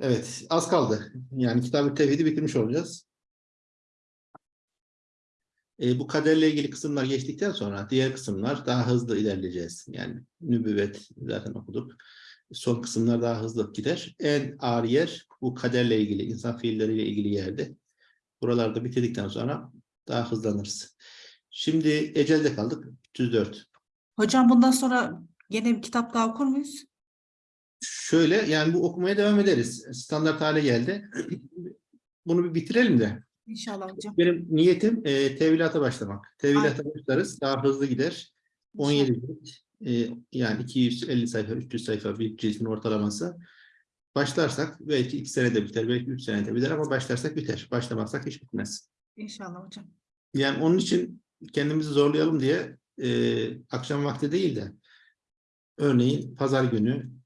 Evet, az kaldı. Yani kitab-ı tevhidi bitirmiş olacağız. E, bu kaderle ilgili kısımlar geçtikten sonra diğer kısımlar daha hızlı ilerleyeceğiz. Yani nübüvvet zaten okuduk. Son kısımlar daha hızlı gider. En ağır yer bu kaderle ilgili, insan fiilleriyle ilgili yerde. Buralarda bitirdikten sonra daha hızlanırız. Şimdi ecelde kaldık. 304. Hocam bundan sonra yine bir kitap daha okur muyuz? Şöyle yani bu okumaya devam ederiz. Standart hale geldi. Bunu bir bitirelim de. İnşallah hocam. Benim niyetim e, tevilata başlamak. Tevilata başlarız. Daha hızlı gider. 17 cilt. e, yani 250 sayfa, 300 sayfa bir cildin ortalaması. Başlarsak belki 2 senede biter, belki 3 senede biter ama başlarsak biter. Başlamazsak hiç bitmez. İnşallah hocam. Yani onun için kendimizi zorlayalım diye e, akşam vakti değil de örneğin pazar günü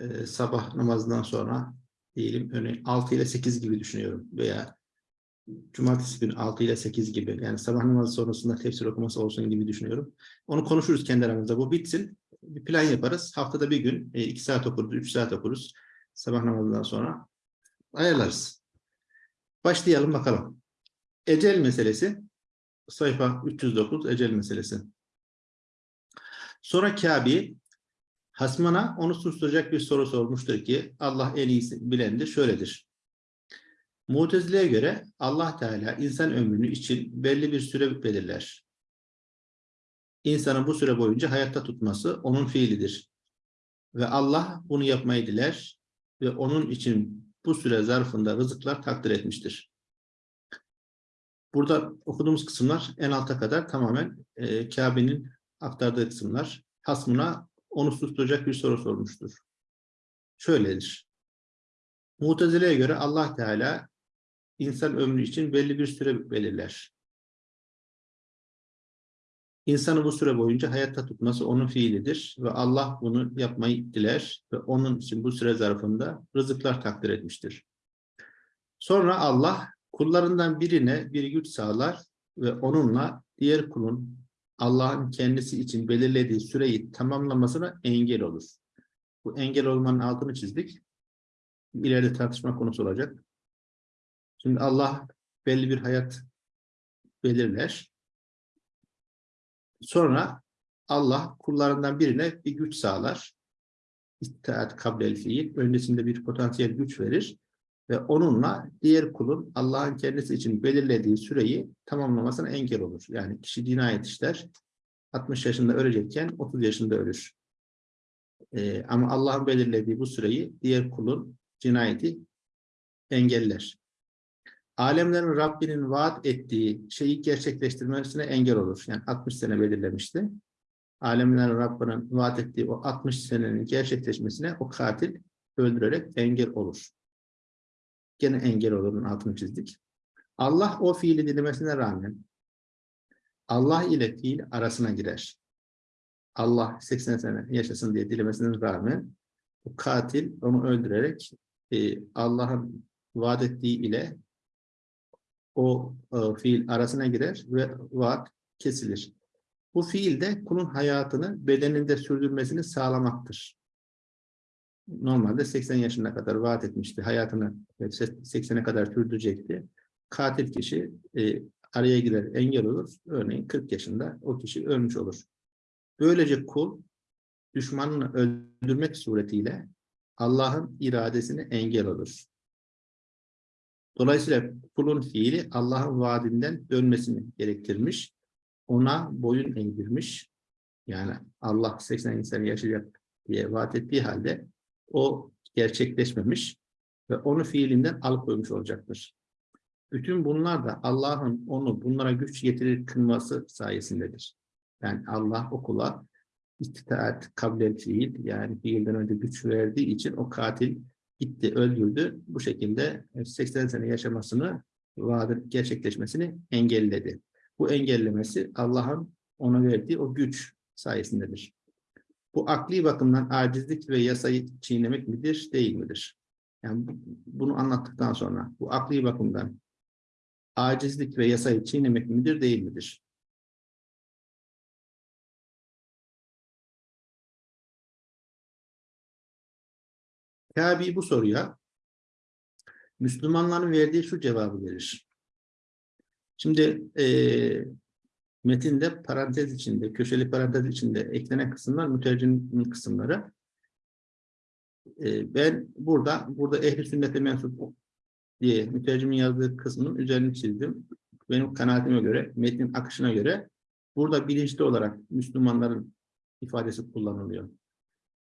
e, sabah namazından sonra diyelim örneğin 6 ile 8 gibi düşünüyorum veya cumartesi günü 6 ile 8 gibi yani sabah namazı sonrasında tefsir okuması olsun gibi düşünüyorum. Onu konuşuruz kendi aramızda. Bu bitsin. Bir plan yaparız. Haftada bir gün 2 saat okuruz, 3 saat okuruz. Sabah namazından sonra ayarlarız. Başlayalım bakalım. Ecel meselesi sayfa 309 ecel meselesi. Sonra Kabe hasmına onu susturacak bir soru sormuştur ki Allah en iyisi bilendir şöyledir. Mutezile'ye göre Allah Teala insan ömrünü için belli bir süre belirler. İnsanın bu süre boyunca hayatta tutması onun fiilidir. Ve Allah bunu yapmayı diler ve onun için bu süre zarfında rızıklar takdir etmiştir. Burada okuduğumuz kısımlar en alta kadar tamamen e, Kabe'nin aktardığı kısımlar. Hasmına onu susturacak bir soru sormuştur. Şöyledir. Mutezile'ye göre Allah Teala insan ömrü için belli bir süre belirler. İnsanı bu süre boyunca hayatta tutması onun fiilidir ve Allah bunu yapmayı diler ve onun için bu süre zarfında rızıklar takdir etmiştir. Sonra Allah kullarından birine bir güç sağlar ve onunla diğer kulun Allah'ın kendisi için belirlediği süreyi tamamlamasına engel olur. Bu engel olmanın altını çizdik. İleride tartışma konusu olacak. Şimdi Allah belli bir hayat belirler. Sonra Allah kullarından birine bir güç sağlar. İttihat kablel fiil. Öncesinde bir potansiyel güç verir. Ve onunla diğer kulun Allah'ın kendisi için belirlediği süreyi tamamlamasına engel olur. Yani kişi cinayet işler. 60 yaşında ölecekken 30 yaşında ölür. Ee, ama Allah'ın belirlediği bu süreyi diğer kulun cinayeti engeller. Alemlerin Rabbinin vaat ettiği şeyi gerçekleştirmesine engel olur. Yani 60 sene belirlemişti. Alemlerin Rabbinin vaat ettiği o 60 senenin gerçekleşmesine o katil öldürerek engel olur. Gene engel olurun altını çizdik. Allah o fiili dilemesine rağmen Allah ile fiil arasına girer. Allah 80 sene yaşasın diye dilemesine rağmen bu katil onu öldürerek e, Allah'ın vaat ettiği ile o e, fiil arasına girer ve vaat kesilir. Bu fiil de kulun hayatını bedeninde sürdürmesini sağlamaktır. Normalde 80 yaşına kadar vaat etmişti. Hayatını 80'e kadar sürdürecekti. Katil kişi e, araya girer, engel olur. Örneğin 40 yaşında o kişi ölmüş olur. Böylece kul düşmanını öldürmek suretiyle Allah'ın iradesine engel olur. Dolayısıyla kulun fiili Allah'ın vaadinden dönmesini gerektirmiş. Ona boyun eğdirmiş. Yani Allah 80 sene yaşayacak diye vaat ettiği halde o gerçekleşmemiş ve onu fiilinden alıkoymuş olacaktır. Bütün bunlar da Allah'ın onu bunlara güç getirir kılması sayesindedir. Yani Allah okula istitaat, kablel fiil yani fiilden önce güç verdiği için o katil gitti, öldürdü. Bu şekilde 80 sene yaşamasını, vaadin gerçekleşmesini engelledi. Bu engellemesi Allah'ın ona verdiği o güç sayesindedir. Bu akli bakımdan acizlik ve yasayı çiğnemek midir, değil midir? Yani bunu anlattıktan sonra bu akli bakımdan acizlik ve yasayı çiğnemek midir, değil midir? Kabi bu soruya Müslümanların verdiği şu cevabı verir. Şimdi eee metinde parantez içinde, köşeli parantez içinde eklenen kısımlar mütercimin kısımları. Eee, ben burada, burada ehli sünnete mensup diye mütercimin yazdığı kısmın üzerini çizdim. Benim kanaatime göre, metnin akışına göre burada bilinçli olarak Müslümanların ifadesi kullanılıyor.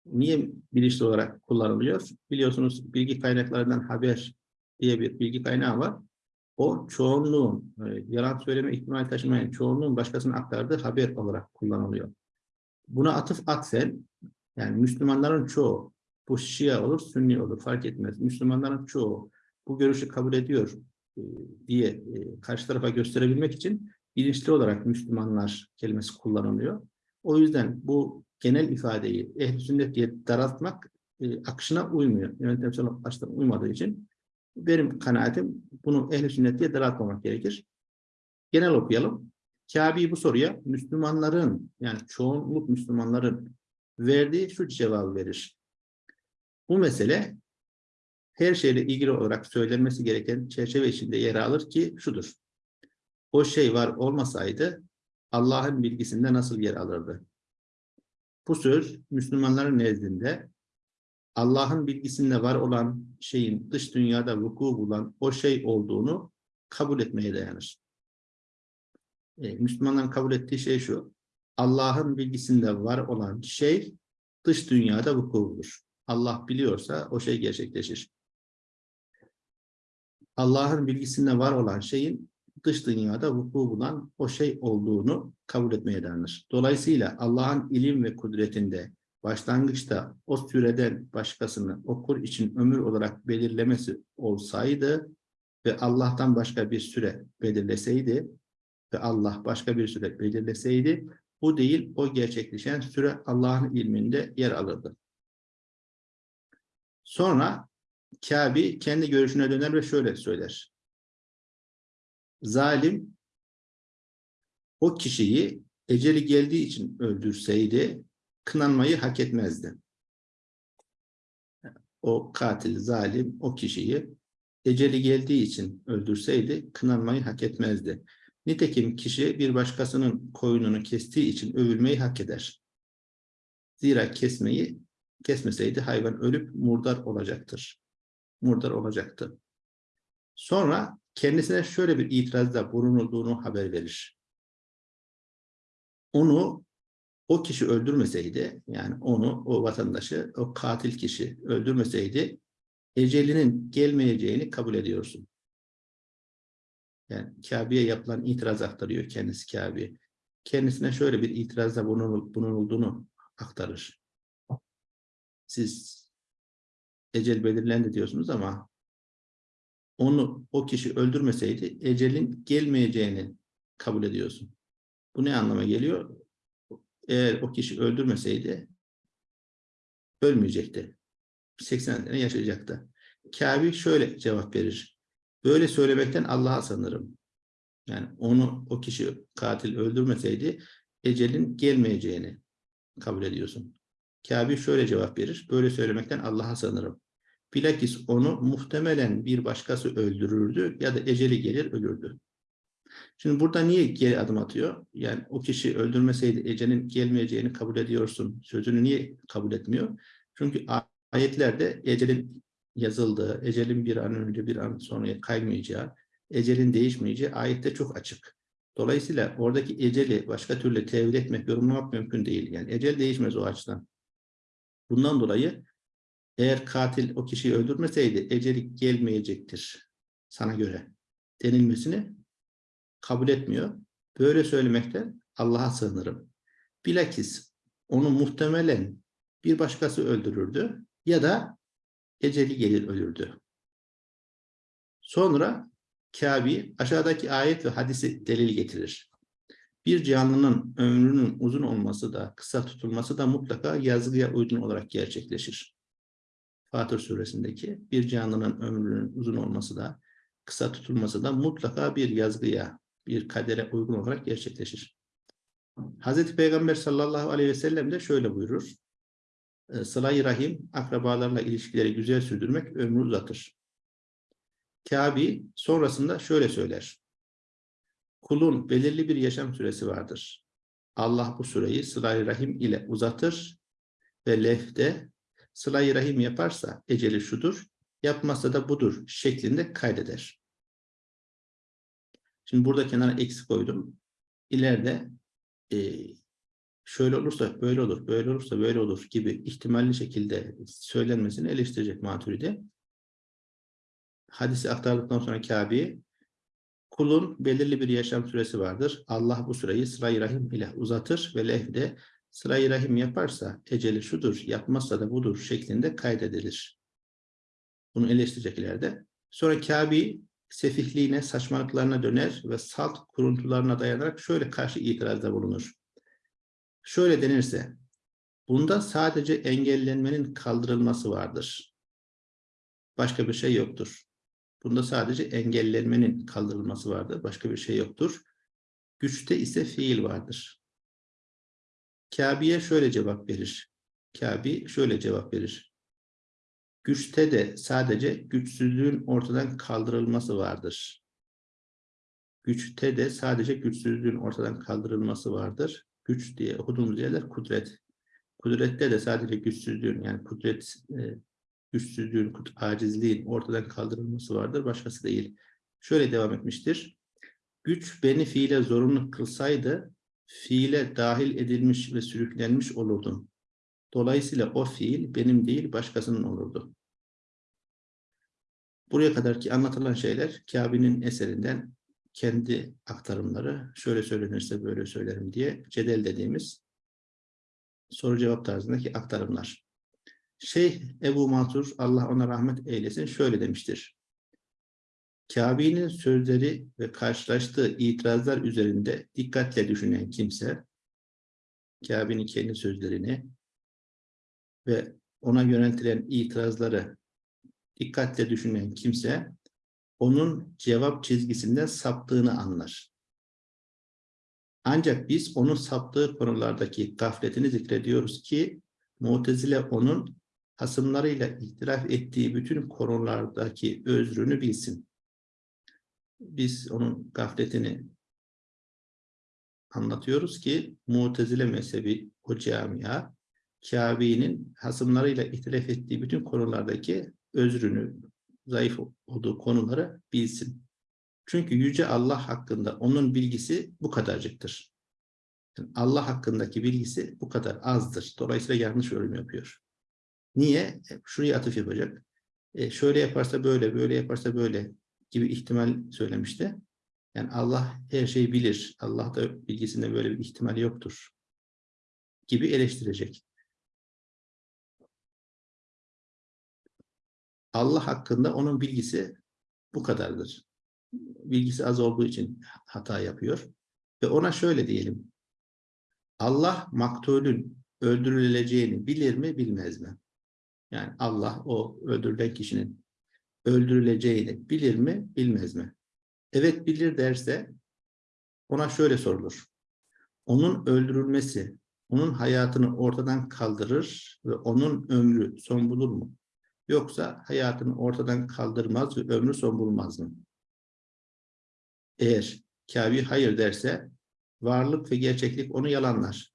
Niye bilinçli olarak kullanılıyor? Biliyorsunuz bilgi kaynaklarından haber diye bir bilgi kaynağı var. O çoğunluğun, e, yalan söyleme ihtimali taşımayan çoğunluğun başkasına aktardığı haber olarak kullanılıyor. Buna atıf atfen, yani Müslümanların çoğu, bu Şia olur, Sünni olur fark etmez. Müslümanların çoğu bu görüşü kabul ediyor e, diye e, karşı tarafa gösterebilmek için bilinçli olarak Müslümanlar kelimesi kullanılıyor. O yüzden bu genel ifadeyi ehl sünnet diye daraltmak e, akışına uymuyor. Yönetimsel açıdan uymadığı için benim kanaatim bunu ehl sünnet diye daraltmamak gerekir. Genel okuyalım. Kabe bu soruya Müslümanların yani çoğunluk Müslümanların verdiği şu cevabı verir. Bu mesele her şeyle ilgili olarak söylenmesi gereken çerçeve içinde yer alır ki şudur. O şey var olmasaydı Allah'ın bilgisinde nasıl yer alırdı? Bu söz Müslümanların nezdinde Allah'ın bilgisinde var olan şeyin dış dünyada vuku bulan o şey olduğunu kabul etmeye dayanır. E, Müslümanların kabul ettiği şey şu. Allah'ın bilgisinde var olan şey dış dünyada vuku bulur. Allah biliyorsa o şey gerçekleşir. Allah'ın bilgisinde var olan şeyin dış dünyada vuku bulan o şey olduğunu kabul etmeye dayanır. Dolayısıyla Allah'ın ilim ve kudretinde başlangıçta o süreden başkasını okur için ömür olarak belirlemesi olsaydı ve Allah'tan başka bir süre belirleseydi ve Allah başka bir süre belirleseydi bu değil o gerçekleşen süre Allah'ın ilminde yer alırdı. Sonra Kabe kendi görüşüne döner ve şöyle söyler. Zalim o kişiyi eceli geldiği için öldürseydi kınanmayı hak etmezdi. O katil, zalim o kişiyi eceli geldiği için öldürseydi kınanmayı hak etmezdi. Nitekim kişi bir başkasının koyununu kestiği için övülmeyi hak eder. Zira kesmeyi kesmeseydi hayvan ölüp murdar olacaktır. Murdar olacaktı. Sonra kendisine şöyle bir itirazda bulunulduğunu haber verir. Onu o kişi öldürmeseydi, yani onu, o vatandaşı, o katil kişi öldürmeseydi, ecelinin gelmeyeceğini kabul ediyorsun. Yani Kabe'ye yapılan itiraz aktarıyor kendisi Kabe. Kendisine şöyle bir itirazda bulunulduğunu aktarır. Siz ecel belirlendi diyorsunuz ama onu o kişi öldürmeseydi ecelin gelmeyeceğini kabul ediyorsun. Bu ne anlama geliyor? Eğer o kişi öldürmeseydi ölmeyecekti. 80 sene yaşayacaktı. Kabe şöyle cevap verir. Böyle söylemekten Allah'a sanırım. Yani onu o kişi katil öldürmeseydi ecelin gelmeyeceğini kabul ediyorsun. Kabe şöyle cevap verir. Böyle söylemekten Allah'a sanırım. Bilakis onu muhtemelen bir başkası öldürürdü ya da eceli gelir ölürdü. Şimdi burada niye geri adım atıyor? Yani o kişi öldürmeseydi ecelin gelmeyeceğini kabul ediyorsun. Sözünü niye kabul etmiyor? Çünkü ayetlerde ecelin yazıldığı, ecelin bir an önce bir an sonra kaymayacağı, ecelin değişmeyeceği ayette çok açık. Dolayısıyla oradaki eceli başka türlü tevil etmek, yorumlamak mümkün değil. Yani ecel değişmez o açıdan. Bundan dolayı eğer katil o kişiyi öldürmeseydi eceli gelmeyecektir sana göre denilmesini kabul etmiyor. Böyle söylemekten Allah'a sığınırım. Bilakis onu muhtemelen bir başkası öldürürdü ya da eceli gelir ölürdü. Sonra Kabe aşağıdaki ayet ve hadisi delil getirir. Bir canlının ömrünün uzun olması da kısa tutulması da mutlaka yazgıya uygun olarak gerçekleşir. Fatır suresindeki bir canlının ömrünün uzun olması da kısa tutulması da mutlaka bir yazgıya, bir kadere uygun olarak gerçekleşir. Hazreti Peygamber sallallahu aleyhi ve sellem de şöyle buyurur. Sıla-i Rahim, akrabalarla ilişkileri güzel sürdürmek ömrü uzatır. Kabi sonrasında şöyle söyler. Kulun belirli bir yaşam süresi vardır. Allah bu süreyi sıla rahim ile uzatır ve lefte sıla rahim yaparsa eceli şudur, yapmazsa da budur şeklinde kaydeder. Şimdi burada kenara eksi koydum. İleride e, şöyle olursa böyle olur, böyle olursa böyle olur gibi ihtimalli şekilde söylenmesini eleştirecek Maturidi. Hadisi aktardıktan sonra Kabe'ye kulun belirli bir yaşam süresi vardır. Allah bu süreyi sıra rahim ile uzatır ve lehde sıra rahim yaparsa eceli şudur, yapmazsa da budur şeklinde kaydedilir. Bunu eleştirecek ileride. Sonra Kabe sefihliğine, saçmalıklarına döner ve salt kuruntularına dayanarak şöyle karşı itirazda bulunur. Şöyle denirse, bunda sadece engellenmenin kaldırılması vardır. Başka bir şey yoktur. Bunda sadece engellenmenin kaldırılması vardır. Başka bir şey yoktur. Güçte ise fiil vardır. Kabe'ye şöyle cevap verir. Kabe şöyle cevap verir. Güçte de sadece güçsüzlüğün ortadan kaldırılması vardır. Güçte de sadece güçsüzlüğün ortadan kaldırılması vardır. Güç diye okuduğumuz yerler kudret. Kudrette de sadece güçsüzlüğün yani kudret e, güçsüzlüğün, acizliğin ortadan kaldırılması vardır. Başkası değil. Şöyle devam etmiştir. Güç beni fiile zorunlu kılsaydı fiile dahil edilmiş ve sürüklenmiş olurdum. Dolayısıyla o fiil benim değil başkasının olurdu. Buraya kadarki anlatılan şeyler Kabe'nin eserinden kendi aktarımları şöyle söylenirse böyle söylerim diye cedel dediğimiz soru cevap tarzındaki aktarımlar. Şeyh Ebu Mansur Allah ona rahmet eylesin şöyle demiştir. Kabe'nin sözleri ve karşılaştığı itirazlar üzerinde dikkatle düşünen kimse Kabe'nin kendi sözlerini ve ona yöneltilen itirazları dikkatle düşünen kimse onun cevap çizgisinden saptığını anlar. Ancak biz onun saptığı konulardaki gafletini zikrediyoruz ki Mu'tezile onun hasımlarıyla ihtilaf ettiği bütün konulardaki özrünü bilsin. Biz onun gafletini anlatıyoruz ki Mu'tezile mezhebi o camia Kabe'nin hasımlarıyla ihtilaf ettiği bütün konulardaki özrünü, zayıf olduğu konuları bilsin. Çünkü Yüce Allah hakkında onun bilgisi bu kadarcıktır. Yani Allah hakkındaki bilgisi bu kadar azdır. Dolayısıyla yanlış yorum yapıyor. Niye? E, Şuraya atıf yapacak. E, şöyle yaparsa böyle, böyle yaparsa böyle gibi ihtimal söylemişti. Yani Allah her şeyi bilir. Allah da bilgisinde böyle bir ihtimal yoktur. Gibi eleştirecek. Allah hakkında onun bilgisi bu kadardır. Bilgisi az olduğu için hata yapıyor. Ve ona şöyle diyelim. Allah maktulün öldürüleceğini bilir mi bilmez mi? Yani Allah o öldürülen kişinin öldürüleceğini bilir mi bilmez mi? Evet bilir derse ona şöyle sorulur. Onun öldürülmesi, onun hayatını ortadan kaldırır ve onun ömrü son bulur mu? Yoksa hayatını ortadan kaldırmaz ve ömrü son bulmaz mı? Eğer Kabe hayır derse varlık ve gerçeklik onu yalanlar.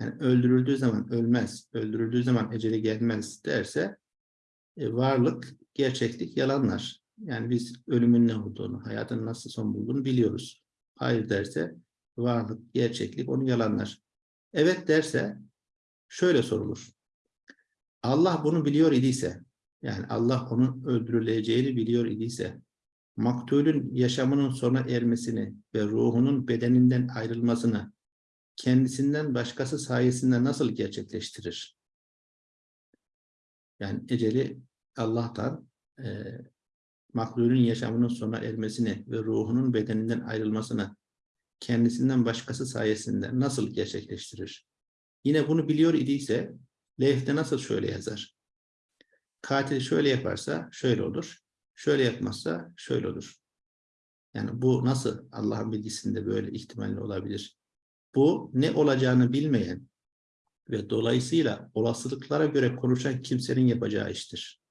Yani öldürüldüğü zaman ölmez, öldürüldüğü zaman eceli gelmez derse e, varlık, gerçeklik yalanlar. Yani biz ölümün ne olduğunu, hayatın nasıl son bulduğunu biliyoruz. Hayır derse varlık, gerçeklik onu yalanlar. Evet derse şöyle sorulur. Allah bunu biliyor idiyse, yani Allah onun öldürüleceğini biliyor idiyse, maktulün yaşamının sona ermesini ve ruhunun bedeninden ayrılmasını kendisinden başkası sayesinde nasıl gerçekleştirir? Yani eceli Allah'tan e, mahlulün yaşamının sona ermesini ve ruhunun bedeninden ayrılmasını kendisinden başkası sayesinde nasıl gerçekleştirir? Yine bunu biliyor idiyse levhte nasıl şöyle yazar? Katil şöyle yaparsa şöyle olur. Şöyle yapmazsa şöyle olur. Yani bu nasıl Allah'ın bilgisinde böyle ihtimalle olabilir? Bu ne olacağını bilmeyen ve dolayısıyla olasılıklara göre konuşan kimsenin yapacağı iştir.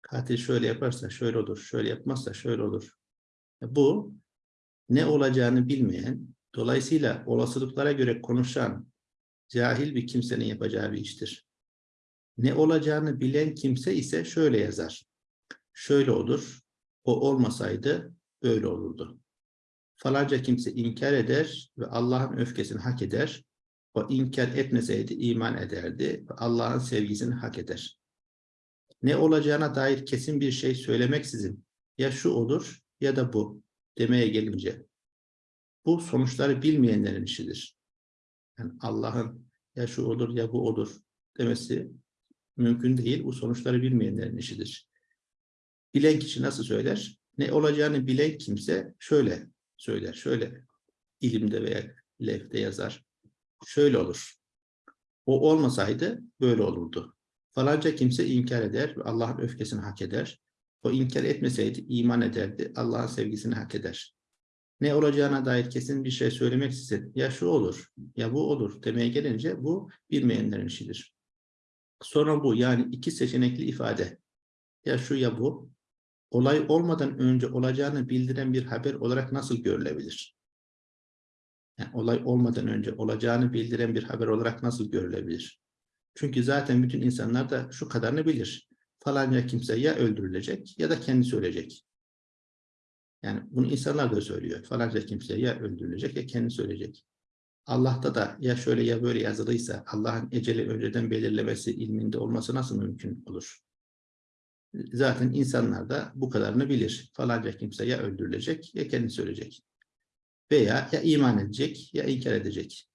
Katil şöyle yaparsa şöyle olur, şöyle yapmazsa şöyle olur. Bu ne olacağını bilmeyen, dolayısıyla olasılıklara göre konuşan cahil bir kimsenin yapacağı bir iştir. Ne olacağını bilen kimse ise şöyle yazar. Şöyle olur, o olmasaydı böyle olurdu. Falanca kimse inkar eder ve Allah'ın öfkesini hak eder. O inkar etmeseydi iman ederdi ve Allah'ın sevgisini hak eder. Ne olacağına dair kesin bir şey söylemeksizin ya şu olur ya da bu demeye gelince bu sonuçları bilmeyenlerin işidir. Yani Allah'ın ya şu olur ya bu olur demesi mümkün değil. Bu sonuçları bilmeyenlerin işidir. Bilen kişi nasıl söyler? Ne olacağını bilen kimse şöyle söyler. Şöyle ilimde veya levhte yazar. Şöyle olur. O olmasaydı böyle olurdu. Falanca kimse inkar eder ve Allah'ın öfkesini hak eder. O inkar etmeseydi iman ederdi. Allah'ın sevgisini hak eder. Ne olacağına dair kesin bir şey söylemek istedim. Ya şu olur, ya bu olur demeye gelince bu bilmeyenlerin işidir. Sonra bu yani iki seçenekli ifade. Ya şu ya bu. Olay olmadan önce olacağını bildiren bir haber olarak nasıl görülebilir? Yani olay olmadan önce olacağını bildiren bir haber olarak nasıl görülebilir? Çünkü zaten bütün insanlar da şu kadarını bilir. Falanca kimse ya öldürülecek ya da kendisi ölecek. Yani bunu insanlar da söylüyor. Falanca kimse ya öldürülecek ya kendisi ölecek. Allah'ta da ya şöyle ya böyle yazılıysa Allah'ın eceli önceden belirlemesi ilminde olması nasıl mümkün olur? Zaten insanlar da bu kadarını bilir. Falanca kimse ya öldürülecek ya kendisi ölecek. Veya ya iman edecek ya inkar edecek.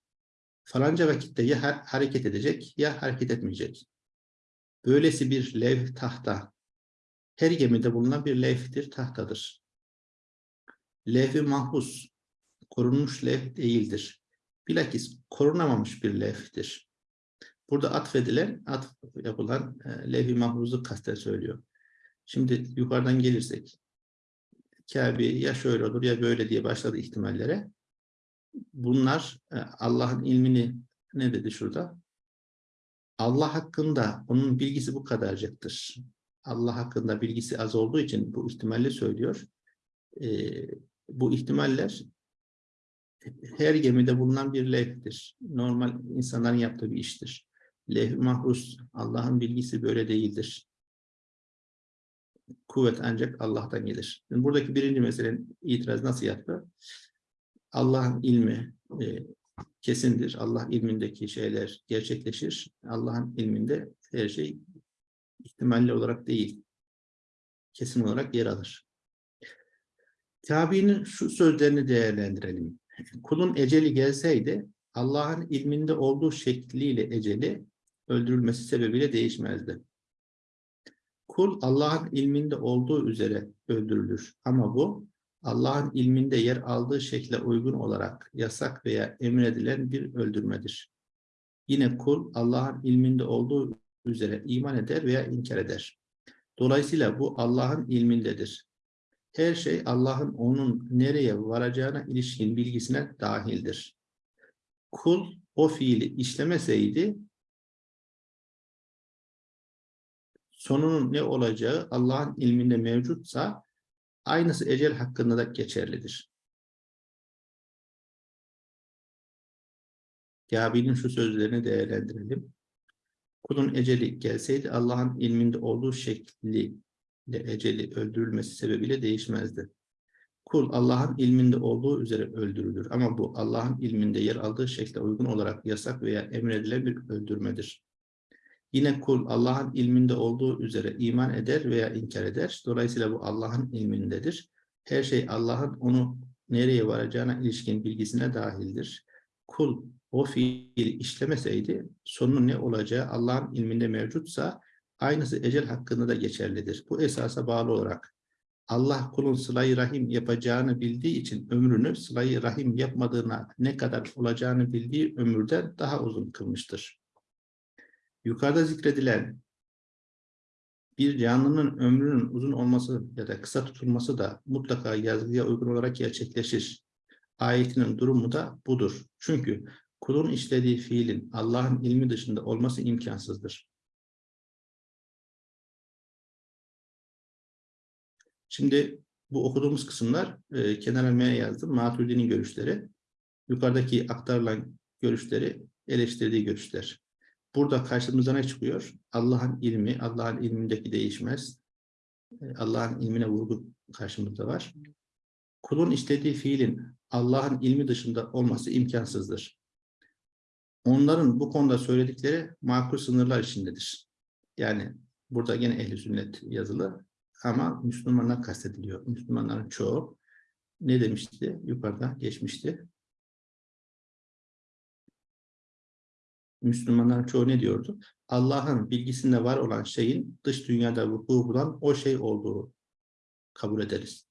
Falanca vakitte ya ha- hareket edecek ya hareket etmeyecek. Böylesi bir lev tahta. Her gemide bulunan bir levhtir, tahtadır. Levh-i mahfuz, korunmuş levh değildir. Bilakis korunamamış bir levhtir. Burada atfedilen, atf yapılan e, levh-i mahfuzu kasten söylüyor. Şimdi yukarıdan gelirsek, Kabe ya şöyle olur ya böyle diye başladı ihtimallere. Bunlar e, Allah'ın ilmini ne dedi şurada? Allah hakkında onun bilgisi bu kadarcıktır. Allah hakkında bilgisi az olduğu için bu ihtimalle söylüyor. E, bu ihtimaller her gemide bulunan bir levhtir. Normal insanların yaptığı bir iştir. Levh-i Allah'ın bilgisi böyle değildir. Kuvvet ancak Allah'tan gelir. Şimdi buradaki birinci meselenin itiraz nasıl yaptı? Allah'ın ilmi e, kesindir. Allah ilmindeki şeyler gerçekleşir. Allah'ın ilminde her şey ihtimalli olarak değil, kesin olarak yer alır. Tabi'nin şu sözlerini değerlendirelim. Kulun eceli gelseydi Allah'ın ilminde olduğu şekliyle eceli öldürülmesi sebebiyle değişmezdi. Kul Allah'ın ilminde olduğu üzere öldürülür. Ama bu Allah'ın ilminde yer aldığı şekle uygun olarak yasak veya emredilen bir öldürmedir. Yine kul Allah'ın ilminde olduğu üzere iman eder veya inkar eder. Dolayısıyla bu Allah'ın ilmindedir. Her şey Allah'ın onun nereye varacağına ilişkin bilgisine dahildir. Kul o fiili işlemeseydi sonunun ne olacağı Allah'ın ilminde mevcutsa aynısı ecel hakkında da geçerlidir. Gabi'nin şu sözlerini değerlendirelim. Kulun eceli gelseydi Allah'ın ilminde olduğu şekliyle eceli öldürülmesi sebebiyle değişmezdi. Kul Allah'ın ilminde olduğu üzere öldürülür ama bu Allah'ın ilminde yer aldığı şekle uygun olarak yasak veya emredilen bir öldürmedir. Yine kul Allah'ın ilminde olduğu üzere iman eder veya inkar eder. Dolayısıyla bu Allah'ın ilmindedir. Her şey Allah'ın onu nereye varacağına ilişkin bilgisine dahildir. Kul o fiili işlemeseydi sonunun ne olacağı Allah'ın ilminde mevcutsa aynısı ecel hakkında da geçerlidir. Bu esasa bağlı olarak Allah kulun sıla rahim yapacağını bildiği için ömrünü sıla rahim yapmadığına ne kadar olacağını bildiği ömürden daha uzun kılmıştır. Yukarıda zikredilen bir canlının ömrünün uzun olması ya da kısa tutulması da mutlaka yazgıya uygun olarak gerçekleşir. Ayetinin durumu da budur. Çünkü kulun işlediği fiilin Allah'ın ilmi dışında olması imkansızdır. Şimdi bu okuduğumuz kısımlar e, kenara M yazdım. Maturidi'nin görüşleri. Yukarıdaki aktarılan görüşleri eleştirdiği görüşler. Burada karşımıza ne çıkıyor? Allah'ın ilmi, Allah'ın ilmindeki değişmez. E, Allah'ın ilmine vurgu karşımızda var. Kulun istediği fiilin Allah'ın ilmi dışında olması imkansızdır. Onların bu konuda söyledikleri makul sınırlar içindedir. Yani burada gene ehli sünnet yazılı ama Müslümanlar kastediliyor. Müslümanların çoğu ne demişti? Yukarıda geçmişti. Müslümanların çoğu ne diyordu? Allah'ın bilgisinde var olan şeyin dış dünyada vuku bulan o şey olduğu kabul ederiz.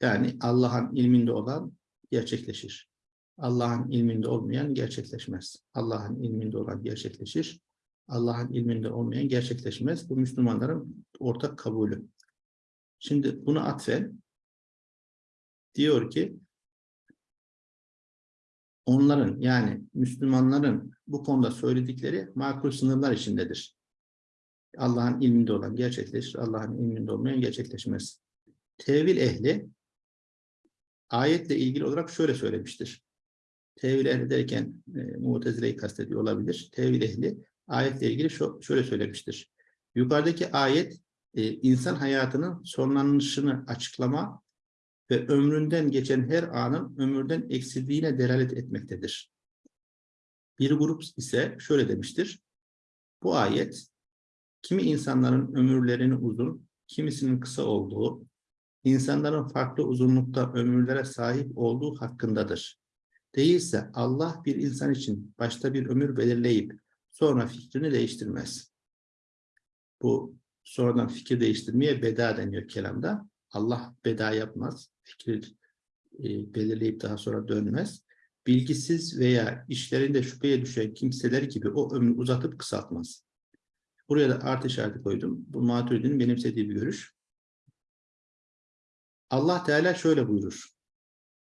Yani Allah'ın ilminde olan gerçekleşir. Allah'ın ilminde olmayan gerçekleşmez. Allah'ın ilminde olan gerçekleşir. Allah'ın ilminde olmayan gerçekleşmez. Bu Müslümanların ortak kabulü. Şimdi bunu atfen diyor ki onların yani Müslümanların bu konuda söyledikleri makul sınırlar içindedir. Allah'ın ilminde olan gerçekleşir, Allah'ın ilminde olmayan gerçekleşmez. Tevil ehli ayetle ilgili olarak şöyle söylemiştir. Tevil ehli derken e, Mutezile'yi kastediyor olabilir. Tevil ehli ayetle ilgili şöyle söylemiştir. Yukarıdaki ayet e, insan hayatının sonlanışını açıklama ve ömründen geçen her anın ömürden eksildiğine delalet etmektedir. Bir grup ise şöyle demiştir. Bu ayet kimi insanların ömürlerinin uzun, kimisinin kısa olduğu, insanların farklı uzunlukta ömürlere sahip olduğu hakkındadır. Değilse Allah bir insan için başta bir ömür belirleyip sonra fikrini değiştirmez. Bu sonradan fikir değiştirmeye beda deniyor kelamda. Allah beda yapmaz. Fikri e, belirleyip daha sonra dönmez. Bilgisiz veya işlerinde şüpheye düşen kimseler gibi o ömrü uzatıp kısaltmaz. Buraya da artı işareti koydum. Bu Maturidi'nin benimsediği bir görüş. Allah Teala şöyle buyurur.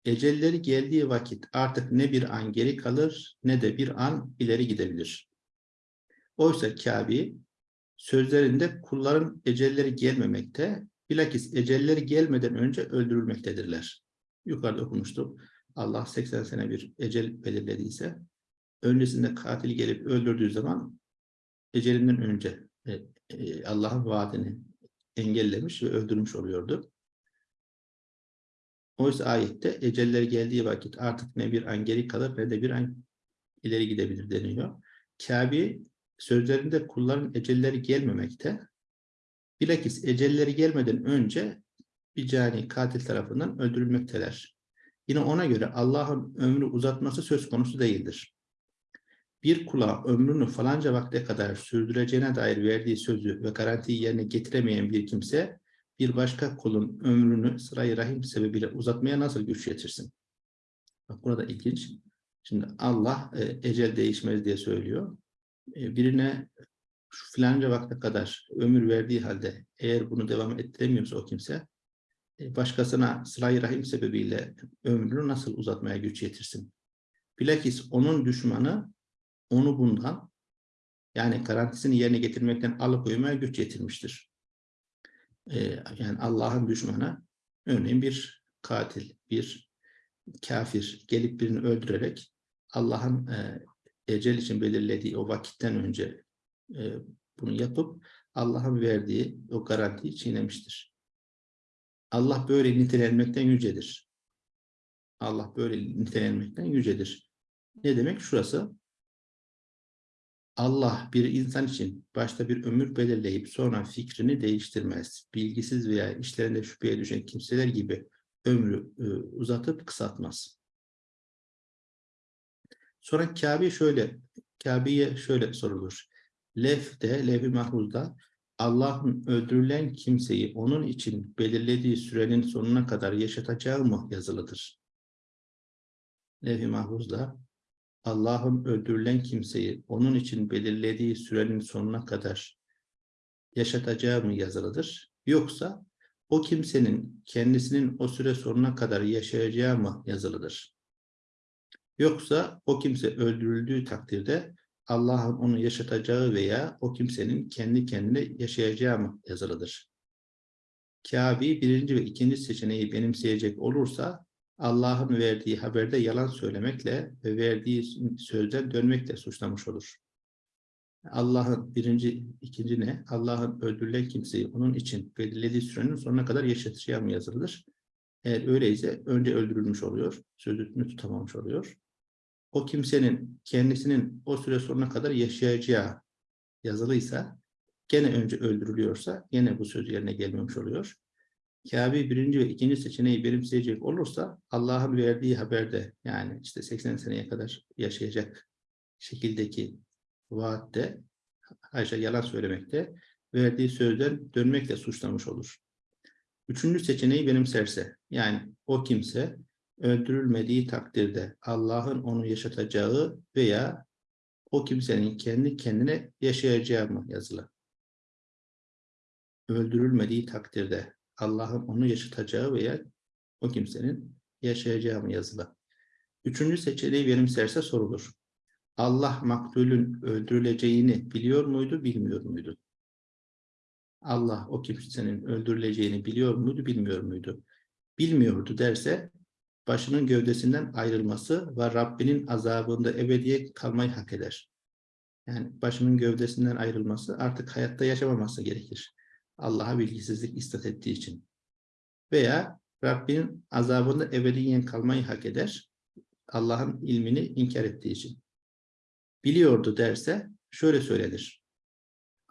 Ecelleri geldiği vakit artık ne bir an geri kalır ne de bir an ileri gidebilir. Oysa Kabe sözlerinde kulların ecelleri gelmemekte, bilakis ecelleri gelmeden önce öldürülmektedirler. Yukarıda okumuştuk. Allah 80 sene bir ecel belirlediyse, öncesinde katil gelip öldürdüğü zaman ecelinden önce e, e, Allah'ın vaadini engellemiş ve öldürmüş oluyordu. Oysa ayette eceller geldiği vakit artık ne bir an geri kalır ne de bir an ileri gidebilir deniyor. Kabe sözlerinde kulların ecelleri gelmemekte. Bilakis ecelleri gelmeden önce bir cani katil tarafından öldürülmekteler. Yine ona göre Allah'ın ömrü uzatması söz konusu değildir. Bir kula ömrünü falanca vakte kadar sürdüreceğine dair verdiği sözü ve garantiyi yerine getiremeyen bir kimse, bir başka kulun ömrünü sırayı rahim sebebiyle uzatmaya nasıl güç yetirsin? Bak burada ilginç. Şimdi Allah e, ecel değişmez diye söylüyor. E, birine şu filanca vakte kadar ömür verdiği halde eğer bunu devam ettiremiyorsa o kimse e, başkasına sırayı rahim sebebiyle ömrünü nasıl uzatmaya güç yetirsin? Bilakis onun düşmanı onu bundan yani garantisini yerine getirmekten alıkoymaya güç yetirmiştir. Ee, yani Allah'ın düşmanı örneğin bir katil, bir kafir gelip birini öldürerek Allah'ın e, ecel için belirlediği o vakitten önce e, bunu yapıp Allah'ın verdiği o garantiyi çiğnemiştir. Allah böyle nitelenmekten yücedir. Allah böyle nitelenmekten yücedir. Ne demek? Şurası Allah bir insan için başta bir ömür belirleyip sonra fikrini değiştirmez. Bilgisiz veya işlerinde şüpheye düşen kimseler gibi ömrü e, uzatıp kısaltmaz. Sonra Kabe şöyle, Kabe'ye şöyle sorulur. Lef'te, lef-i mahfuzda Allah'ın öldürülen kimseyi onun için belirlediği sürenin sonuna kadar yaşatacağı mı yazılıdır? Lef-i mahfuzda Allah'ın öldürülen kimseyi onun için belirlediği sürenin sonuna kadar yaşatacağı mı yazılıdır? Yoksa o kimsenin kendisinin o süre sonuna kadar yaşayacağı mı yazılıdır? Yoksa o kimse öldürüldüğü takdirde Allah'ın onu yaşatacağı veya o kimsenin kendi kendine yaşayacağı mı yazılıdır? Kabe'yi birinci ve ikinci seçeneği benimseyecek olursa Allah'ın verdiği haberde yalan söylemekle ve verdiği sözden dönmekle suçlamış olur. Allah'ın birinci, ikinci ne? Allah'ın öldürülen kimseyi onun için belirlediği sürenin sonuna kadar yaşatacağı mı yazılır? Eğer öyleyse önce öldürülmüş oluyor, sözünü tutamamış oluyor. O kimsenin kendisinin o süre sonuna kadar yaşayacağı yazılıysa, gene önce öldürülüyorsa gene bu söz yerine gelmemiş oluyor. Kabe birinci ve ikinci seçeneği benimseyecek olursa Allah'ın verdiği haberde yani işte 80 seneye kadar yaşayacak şekildeki vaatte Ayşe yalan söylemekte verdiği sözden dönmekle suçlamış olur. Üçüncü seçeneği benimserse yani o kimse öldürülmediği takdirde Allah'ın onu yaşatacağı veya o kimsenin kendi kendine yaşayacağı mı yazılı. Öldürülmediği takdirde Allah'ın onu yaşatacağı veya o kimsenin yaşayacağı mı yazılı. Üçüncü seçeneği benimserse sorulur. Allah maktulün öldürüleceğini biliyor muydu, bilmiyor muydu? Allah o kimsenin öldürüleceğini biliyor muydu, bilmiyor muydu? Bilmiyordu derse başının gövdesinden ayrılması ve Rabbinin azabında ebediye kalmayı hak eder. Yani başının gövdesinden ayrılması artık hayatta yaşamaması gerekir. Allah'a bilgisizlik istat ettiği için. Veya Rabbinin azabında ebediyen kalmayı hak eder. Allah'ın ilmini inkar ettiği için. Biliyordu derse şöyle söylenir.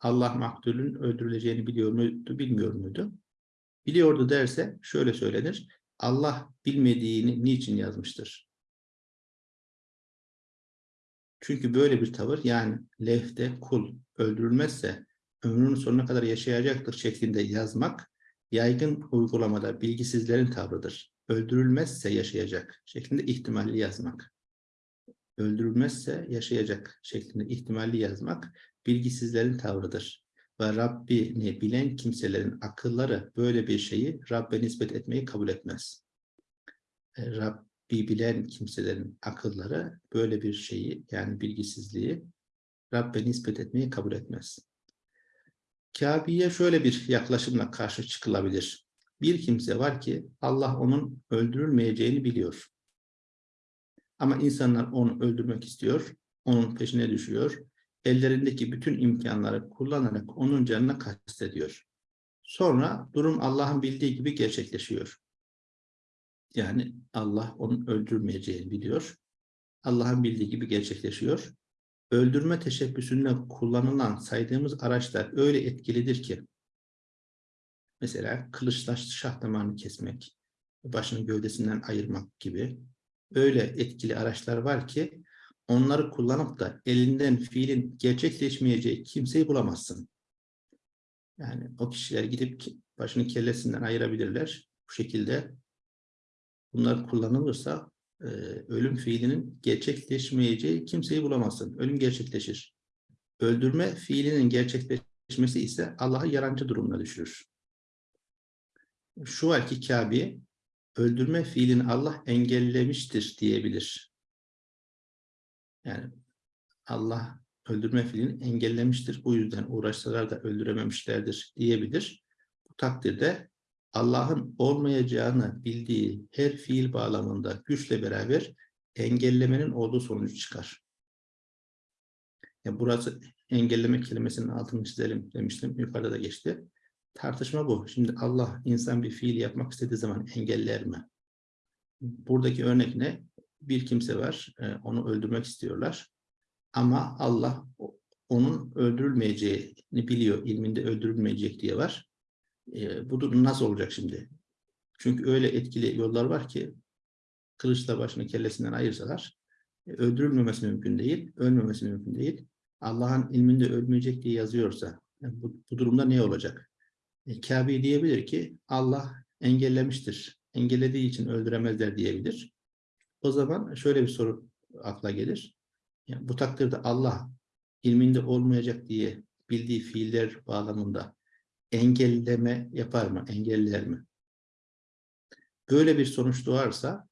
Allah maktulün öldürüleceğini biliyor muydu, bilmiyor muydu? Biliyordu derse şöyle söylenir. Allah bilmediğini niçin yazmıştır? Çünkü böyle bir tavır yani levhte kul öldürülmezse ömrünün sonuna kadar yaşayacaktır şeklinde yazmak yaygın uygulamada bilgisizlerin tavrıdır. Öldürülmezse yaşayacak şeklinde ihtimalli yazmak. Öldürülmezse yaşayacak şeklinde ihtimalli yazmak bilgisizlerin tavrıdır. Ve Rabbini bilen kimselerin akılları böyle bir şeyi Rabbe nispet etmeyi kabul etmez. E, Rabbi bilen kimselerin akılları böyle bir şeyi yani bilgisizliği Rabbe nispet etmeyi kabul etmez. Kabe'ye şöyle bir yaklaşımla karşı çıkılabilir. Bir kimse var ki Allah onun öldürülmeyeceğini biliyor. Ama insanlar onu öldürmek istiyor, onun peşine düşüyor. Ellerindeki bütün imkanları kullanarak onun canına kastediyor. Sonra durum Allah'ın bildiği gibi gerçekleşiyor. Yani Allah onun öldürmeyeceğini biliyor. Allah'ın bildiği gibi gerçekleşiyor öldürme teşebbüsünde kullanılan saydığımız araçlar öyle etkilidir ki mesela kılıçla şah damarını kesmek, başını gövdesinden ayırmak gibi öyle etkili araçlar var ki onları kullanıp da elinden fiilin gerçekleşmeyeceği kimseyi bulamazsın. Yani o kişiler gidip başını kellesinden ayırabilirler. Bu şekilde bunlar kullanılırsa e, ölüm fiilinin gerçekleşmeyeceği kimseyi bulamazsın. Ölüm gerçekleşir. Öldürme fiilinin gerçekleşmesi ise Allah'ı yarancı durumuna düşürür. Şu var ki Kabe öldürme fiilini Allah engellemiştir diyebilir. Yani Allah öldürme fiilini engellemiştir. Bu yüzden uğraşsalar da öldürememişlerdir diyebilir. Bu takdirde Allah'ın olmayacağını bildiği her fiil bağlamında güçle beraber engellemenin olduğu sonucu çıkar. Yani burası engelleme kelimesinin altını çizelim demiştim. Yukarıda da geçti. Tartışma bu. Şimdi Allah insan bir fiil yapmak istediği zaman engeller mi? Buradaki örnek ne? Bir kimse var. E, onu öldürmek istiyorlar. Ama Allah onun öldürülmeyeceğini biliyor. ilminde öldürülmeyecek diye var. E, bu durum nasıl olacak şimdi? Çünkü öyle etkili yollar var ki kılıçla başını kellesinden ayırsalar e, öldürülmemesi mümkün değil, ölmemesi mümkün değil. Allah'ın ilminde ölmeyecek diye yazıyorsa yani bu, bu durumda ne olacak? E, Kabe diyebilir ki Allah engellemiştir. Engellediği için öldüremezler diyebilir. O zaman şöyle bir soru akla gelir. Yani bu takdirde Allah ilminde olmayacak diye bildiği fiiller bağlamında engelleme yapar mı, engeller mi? Böyle bir sonuç doğarsa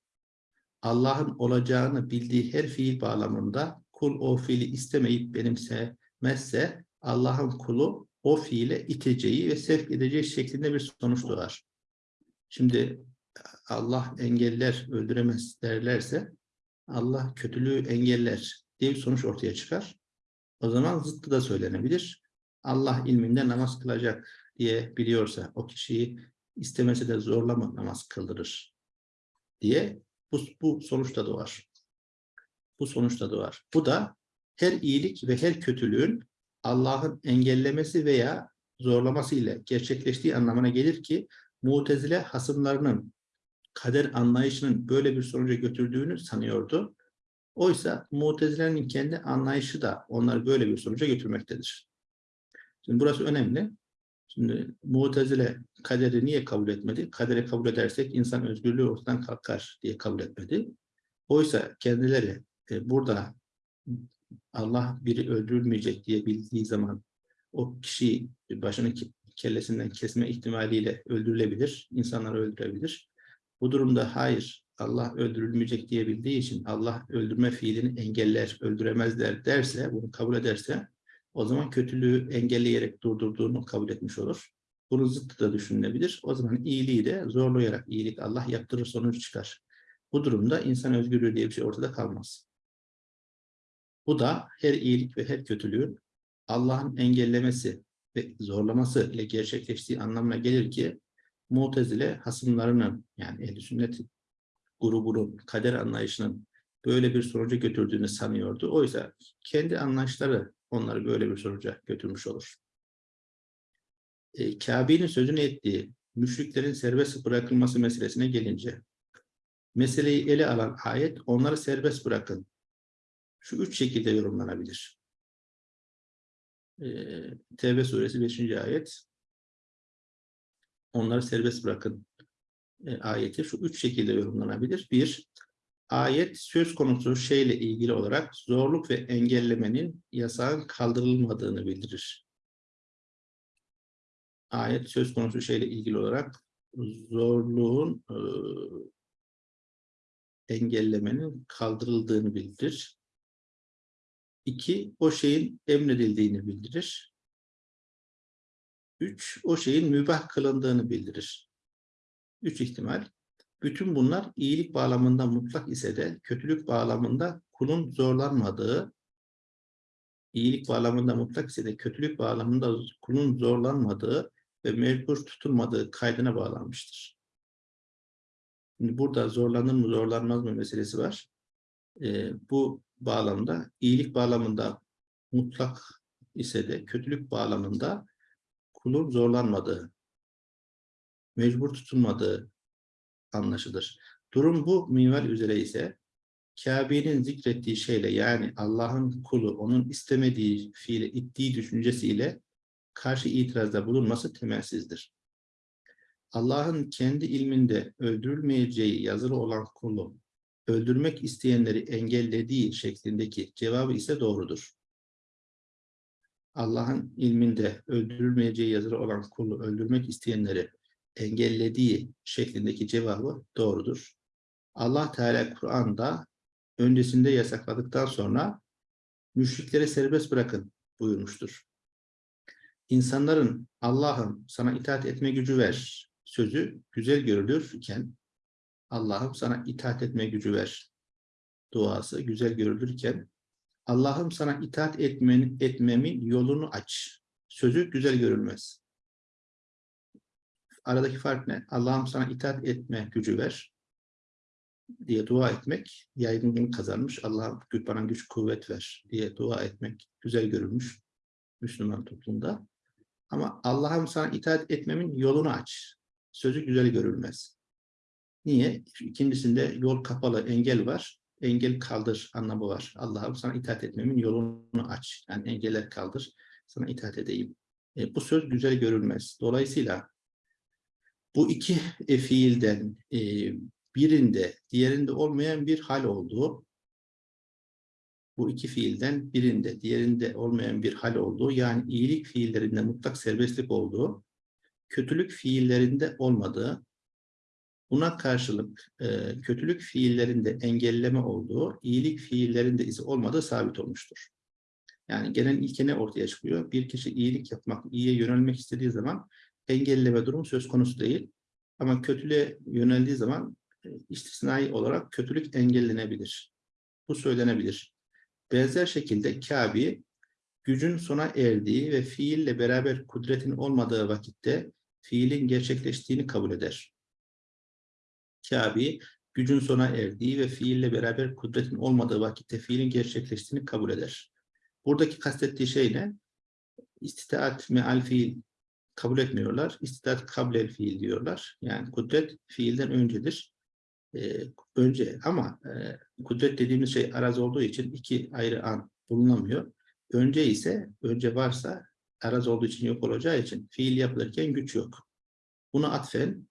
Allah'ın olacağını bildiği her fiil bağlamında kul o fiili istemeyip benimsemezse Allah'ın kulu o fiile iteceği ve sevk edeceği şeklinde bir sonuç doğar. Şimdi Allah engeller, öldüremez derlerse Allah kötülüğü engeller diye bir sonuç ortaya çıkar. O zaman zıttı da söylenebilir. Allah ilminde namaz kılacak diye biliyorsa o kişiyi istemese de zorlama namaz kıldırır diye bu, bu sonuçta doğar. Bu sonuçta doğar. Bu da her iyilik ve her kötülüğün Allah'ın engellemesi veya zorlaması ile gerçekleştiği anlamına gelir ki Mutezile hasımlarının kader anlayışının böyle bir sonuca götürdüğünü sanıyordu. Oysa Mutezile'nin kendi anlayışı da onları böyle bir sonuca götürmektedir. Şimdi burası önemli. Şimdi Mu'tezile kaderi niye kabul etmedi? Kaderi kabul edersek insan özgürlüğü ortadan kalkar diye kabul etmedi. Oysa kendileri e, burada Allah biri öldürülmeyecek diye bildiği zaman o kişiyi başını kellesinden kesme ihtimaliyle öldürülebilir, insanları öldürebilir. Bu durumda hayır, Allah öldürülmeyecek diye bildiği için Allah öldürme fiilini engeller, öldüremezler derse, bunu kabul ederse o zaman kötülüğü engelleyerek durdurduğunu kabul etmiş olur. Bunun zıttı da düşünülebilir. O zaman iyiliği de zorlayarak iyilik Allah yaptırır sonuç çıkar. Bu durumda insan özgürlüğü diye bir şey ortada kalmaz. Bu da her iyilik ve her kötülüğün Allah'ın engellemesi ve zorlaması ile gerçekleştiği anlamına gelir ki Mu'tezile hasımlarının yani ehl sünnet grubunun kader anlayışının böyle bir sonuca götürdüğünü sanıyordu. Oysa kendi anlayışları onları böyle bir sonuca götürmüş olur. E, Kabe'nin sözünü ettiği müşriklerin serbest bırakılması meselesine gelince meseleyi ele alan ayet onları serbest bırakın. Şu üç şekilde yorumlanabilir. E, Tevbe suresi 5. ayet onları serbest bırakın e, ayeti şu üç şekilde yorumlanabilir. Bir, ayet söz konusu şeyle ilgili olarak zorluk ve engellemenin yasağın kaldırılmadığını bildirir. Ayet söz konusu şeyle ilgili olarak zorluğun e, engellemenin kaldırıldığını bildirir. İki, o şeyin emredildiğini bildirir. Üç, o şeyin mübah kılındığını bildirir. Üç ihtimal. Bütün bunlar iyilik bağlamında mutlak ise de kötülük bağlamında kulun zorlanmadığı, iyilik bağlamında mutlak ise de kötülük bağlamında kulun zorlanmadığı ve mecbur tutulmadığı kaydına bağlanmıştır. Şimdi burada zorlanır mı zorlanmaz mı meselesi var. Ee, bu bağlamda iyilik bağlamında mutlak ise de kötülük bağlamında kulun zorlanmadığı, mecbur tutulmadığı anlaşılır. Durum bu minval üzere ise Kabe'nin zikrettiği şeyle yani Allah'ın kulu onun istemediği fiile ittiği düşüncesiyle karşı itirazda bulunması temelsizdir. Allah'ın kendi ilminde öldürülmeyeceği yazılı olan kulu öldürmek isteyenleri engellediği şeklindeki cevabı ise doğrudur. Allah'ın ilminde öldürülmeyeceği yazılı olan kulu öldürmek isteyenleri engellediği şeklindeki cevabı doğrudur. Allah Teala Kur'an'da öncesinde yasakladıktan sonra müşrikleri serbest bırakın buyurmuştur. İnsanların Allah'ım sana itaat etme gücü ver sözü güzel görülürken Allah'ım sana itaat etme gücü ver duası güzel görülürken Allah'ım sana itaat etmen, etmemin yolunu aç sözü güzel görülmez aradaki fark ne? Allah'ım sana itaat etme gücü ver diye dua etmek yaygınlığını kazanmış. Allah'ım bana güç kuvvet ver diye dua etmek güzel görülmüş Müslüman toplumda. Ama Allah'ım sana itaat etmemin yolunu aç. Sözü güzel görülmez. Niye? İkincisinde yol kapalı, engel var. Engel kaldır anlamı var. Allah'ım sana itaat etmemin yolunu aç. Yani engeller kaldır. Sana itaat edeyim. E, bu söz güzel görülmez. Dolayısıyla bu iki fiilden e, birinde, diğerinde olmayan bir hal olduğu, bu iki fiilden birinde, diğerinde olmayan bir hal olduğu, yani iyilik fiillerinde mutlak serbestlik olduğu, kötülük fiillerinde olmadığı, buna karşılık e, kötülük fiillerinde engelleme olduğu, iyilik fiillerinde ise olmadığı sabit olmuştur. Yani genel ilke ne ortaya çıkıyor? Bir kişi iyilik yapmak, iyiye yönelmek istediği zaman engelleme durumu söz konusu değil. Ama kötülüğe yöneldiği zaman e, istisnai olarak kötülük engellenebilir. Bu söylenebilir. Benzer şekilde Kabe gücün sona erdiği ve fiille beraber kudretin olmadığı vakitte fiilin gerçekleştiğini kabul eder. Kabe gücün sona erdiği ve fiille beraber kudretin olmadığı vakitte fiilin gerçekleştiğini kabul eder. Buradaki kastettiği şey ne? İstitaat meal fiil kabul etmiyorlar. İstitaat kablel fiil diyorlar. Yani kudret fiilden öncedir. Ee, önce ama e, kudret dediğimiz şey araz olduğu için iki ayrı an bulunamıyor. Önce ise, önce varsa araz olduğu için yok olacağı için fiil yapılırken güç yok. Bunu atfen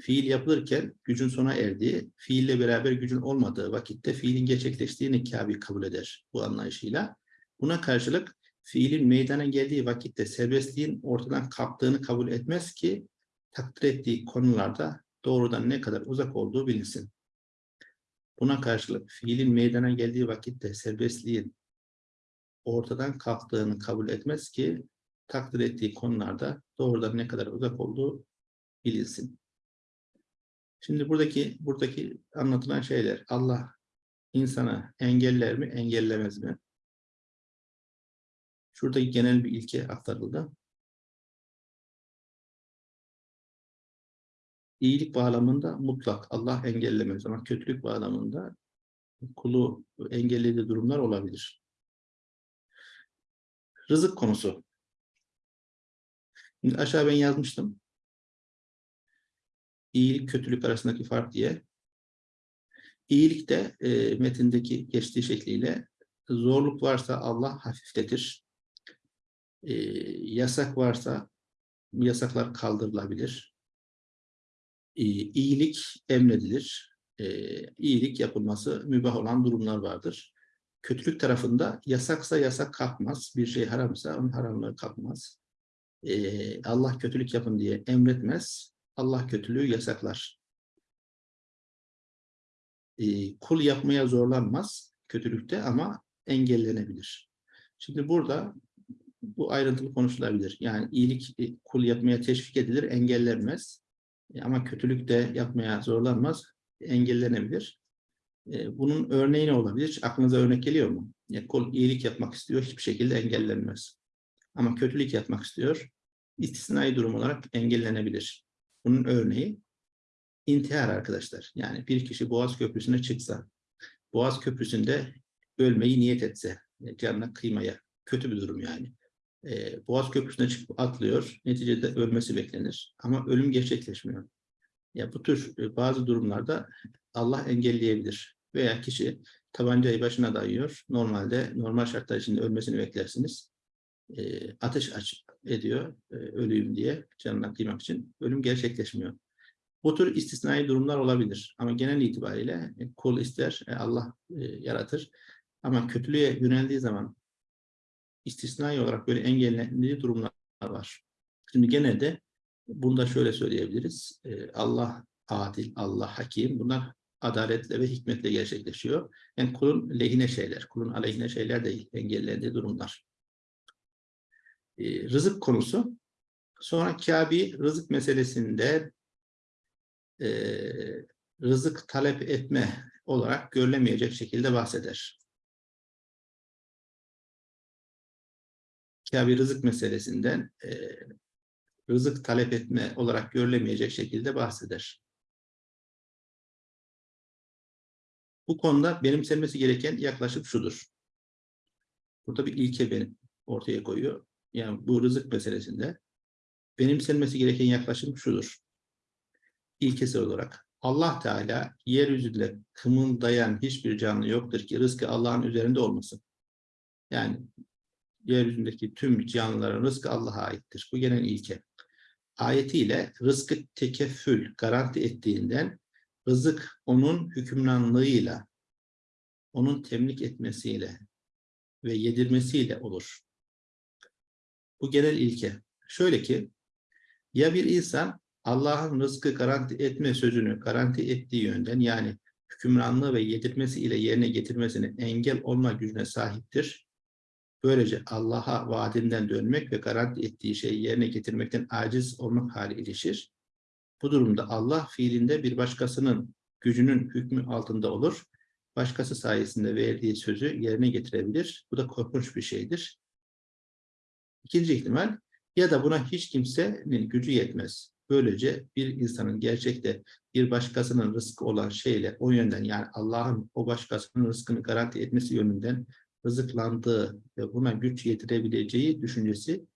fiil yapılırken gücün sona erdiği, fiille beraber gücün olmadığı vakitte fiilin gerçekleştiğini Kabe kabul eder bu anlayışıyla. Buna karşılık fiilin meydana geldiği vakitte serbestliğin ortadan kalktığını kabul etmez ki takdir ettiği konularda doğrudan ne kadar uzak olduğu bilinsin. Buna karşılık fiilin meydana geldiği vakitte serbestliğin ortadan kalktığını kabul etmez ki takdir ettiği konularda doğrudan ne kadar uzak olduğu bilinsin. Şimdi buradaki buradaki anlatılan şeyler Allah insana engeller mi, engellemez mi? Şuradaki genel bir ilke aktarıldı. İyilik bağlamında mutlak Allah engellemez ama kötülük bağlamında kulu engellediği durumlar olabilir. Rızık konusu. Şimdi aşağı ben yazmıştım. İyilik kötülük arasındaki fark diye. İyilik de e, metindeki geçtiği şekliyle zorluk varsa Allah hafifletir. E, yasak varsa yasaklar kaldırılabilir. E, iyilik emredilir. E, iyilik yapılması mübah olan durumlar vardır. Kötülük tarafında yasaksa yasak kalkmaz. Bir şey haramsa onun haramlığı kalkmaz. E, Allah kötülük yapın diye emretmez. Allah kötülüğü yasaklar. E, kul yapmaya zorlanmaz kötülükte ama engellenebilir. Şimdi burada bu ayrıntılı konuşulabilir. Yani iyilik e, kul yapmaya teşvik edilir, engellenmez. E, ama kötülük de yapmaya zorlanmaz, engellenebilir. E, bunun örneği ne olabilir? Aklınıza örnek geliyor mu? Yani kul iyilik yapmak istiyor, hiçbir şekilde engellenmez. Ama kötülük yapmak istiyor, istisnai durum olarak engellenebilir. Bunun örneği intihar arkadaşlar. Yani bir kişi Boğaz Köprüsü'ne çıksa, Boğaz Köprüsü'nde ölmeyi niyet etse, canına kıymaya, kötü bir durum yani. Ee, Boğaz Köprüsü'ne çıkıp atlıyor, neticede ölmesi beklenir. Ama ölüm gerçekleşmiyor. Ya bu tür e, bazı durumlarda Allah engelleyebilir. Veya kişi tabancayı başına dayıyor. Normalde normal şartlar içinde ölmesini beklersiniz. E, ateş aç ediyor e, öleyim diye canına kıymak için. Ölüm gerçekleşmiyor. Bu tür istisnai durumlar olabilir. Ama genel itibariyle e, kul ister, e, Allah e, yaratır. Ama kötülüğe yöneldiği zaman istisnai olarak böyle engellendiği durumlar var. Şimdi genelde bunu da şöyle söyleyebiliriz. E, Allah adil, Allah hakim. Bunlar adaletle ve hikmetle gerçekleşiyor. Yani kulun lehine şeyler, kulun aleyhine şeyler değil, engellendiği durumlar. E, rızık konusu. Sonra Kabe rızık meselesinde e, rızık talep etme olarak görülemeyecek şekilde bahseder. Kabe rızık meselesinden e, rızık talep etme olarak görülemeyecek şekilde bahseder. Bu konuda benimsenmesi gereken yaklaşık şudur. Burada bir ilke benim ortaya koyuyor. Yani bu rızık meselesinde benimsenmesi gereken yaklaşım şudur. İlkesi olarak Allah Teala yeryüzünde kımıldayan hiçbir canlı yoktur ki rızkı Allah'ın üzerinde olmasın. Yani yeryüzündeki tüm canlıların rızkı Allah'a aittir. Bu genel ilke. Ayetiyle rızkı tekeffül, garanti ettiğinden rızık onun hükümranlığıyla, onun temlik etmesiyle ve yedirmesiyle olur. Bu genel ilke. Şöyle ki, ya bir insan Allah'ın rızkı garanti etme sözünü garanti ettiği yönden yani hükümranlığı ve yedirmesi ile yerine getirmesini engel olma gücüne sahiptir Böylece Allah'a vaadinden dönmek ve garanti ettiği şeyi yerine getirmekten aciz olmak hali ilişir. Bu durumda Allah fiilinde bir başkasının gücünün hükmü altında olur. Başkası sayesinde verdiği sözü yerine getirebilir. Bu da korkunç bir şeydir. İkinci ihtimal ya da buna hiç kimsenin gücü yetmez. Böylece bir insanın gerçekte bir başkasının rızkı olan şeyle o yönden yani Allah'ın o başkasının rızkını garanti etmesi yönünden rızıklandığı ve buna güç yetirebileceği düşüncesi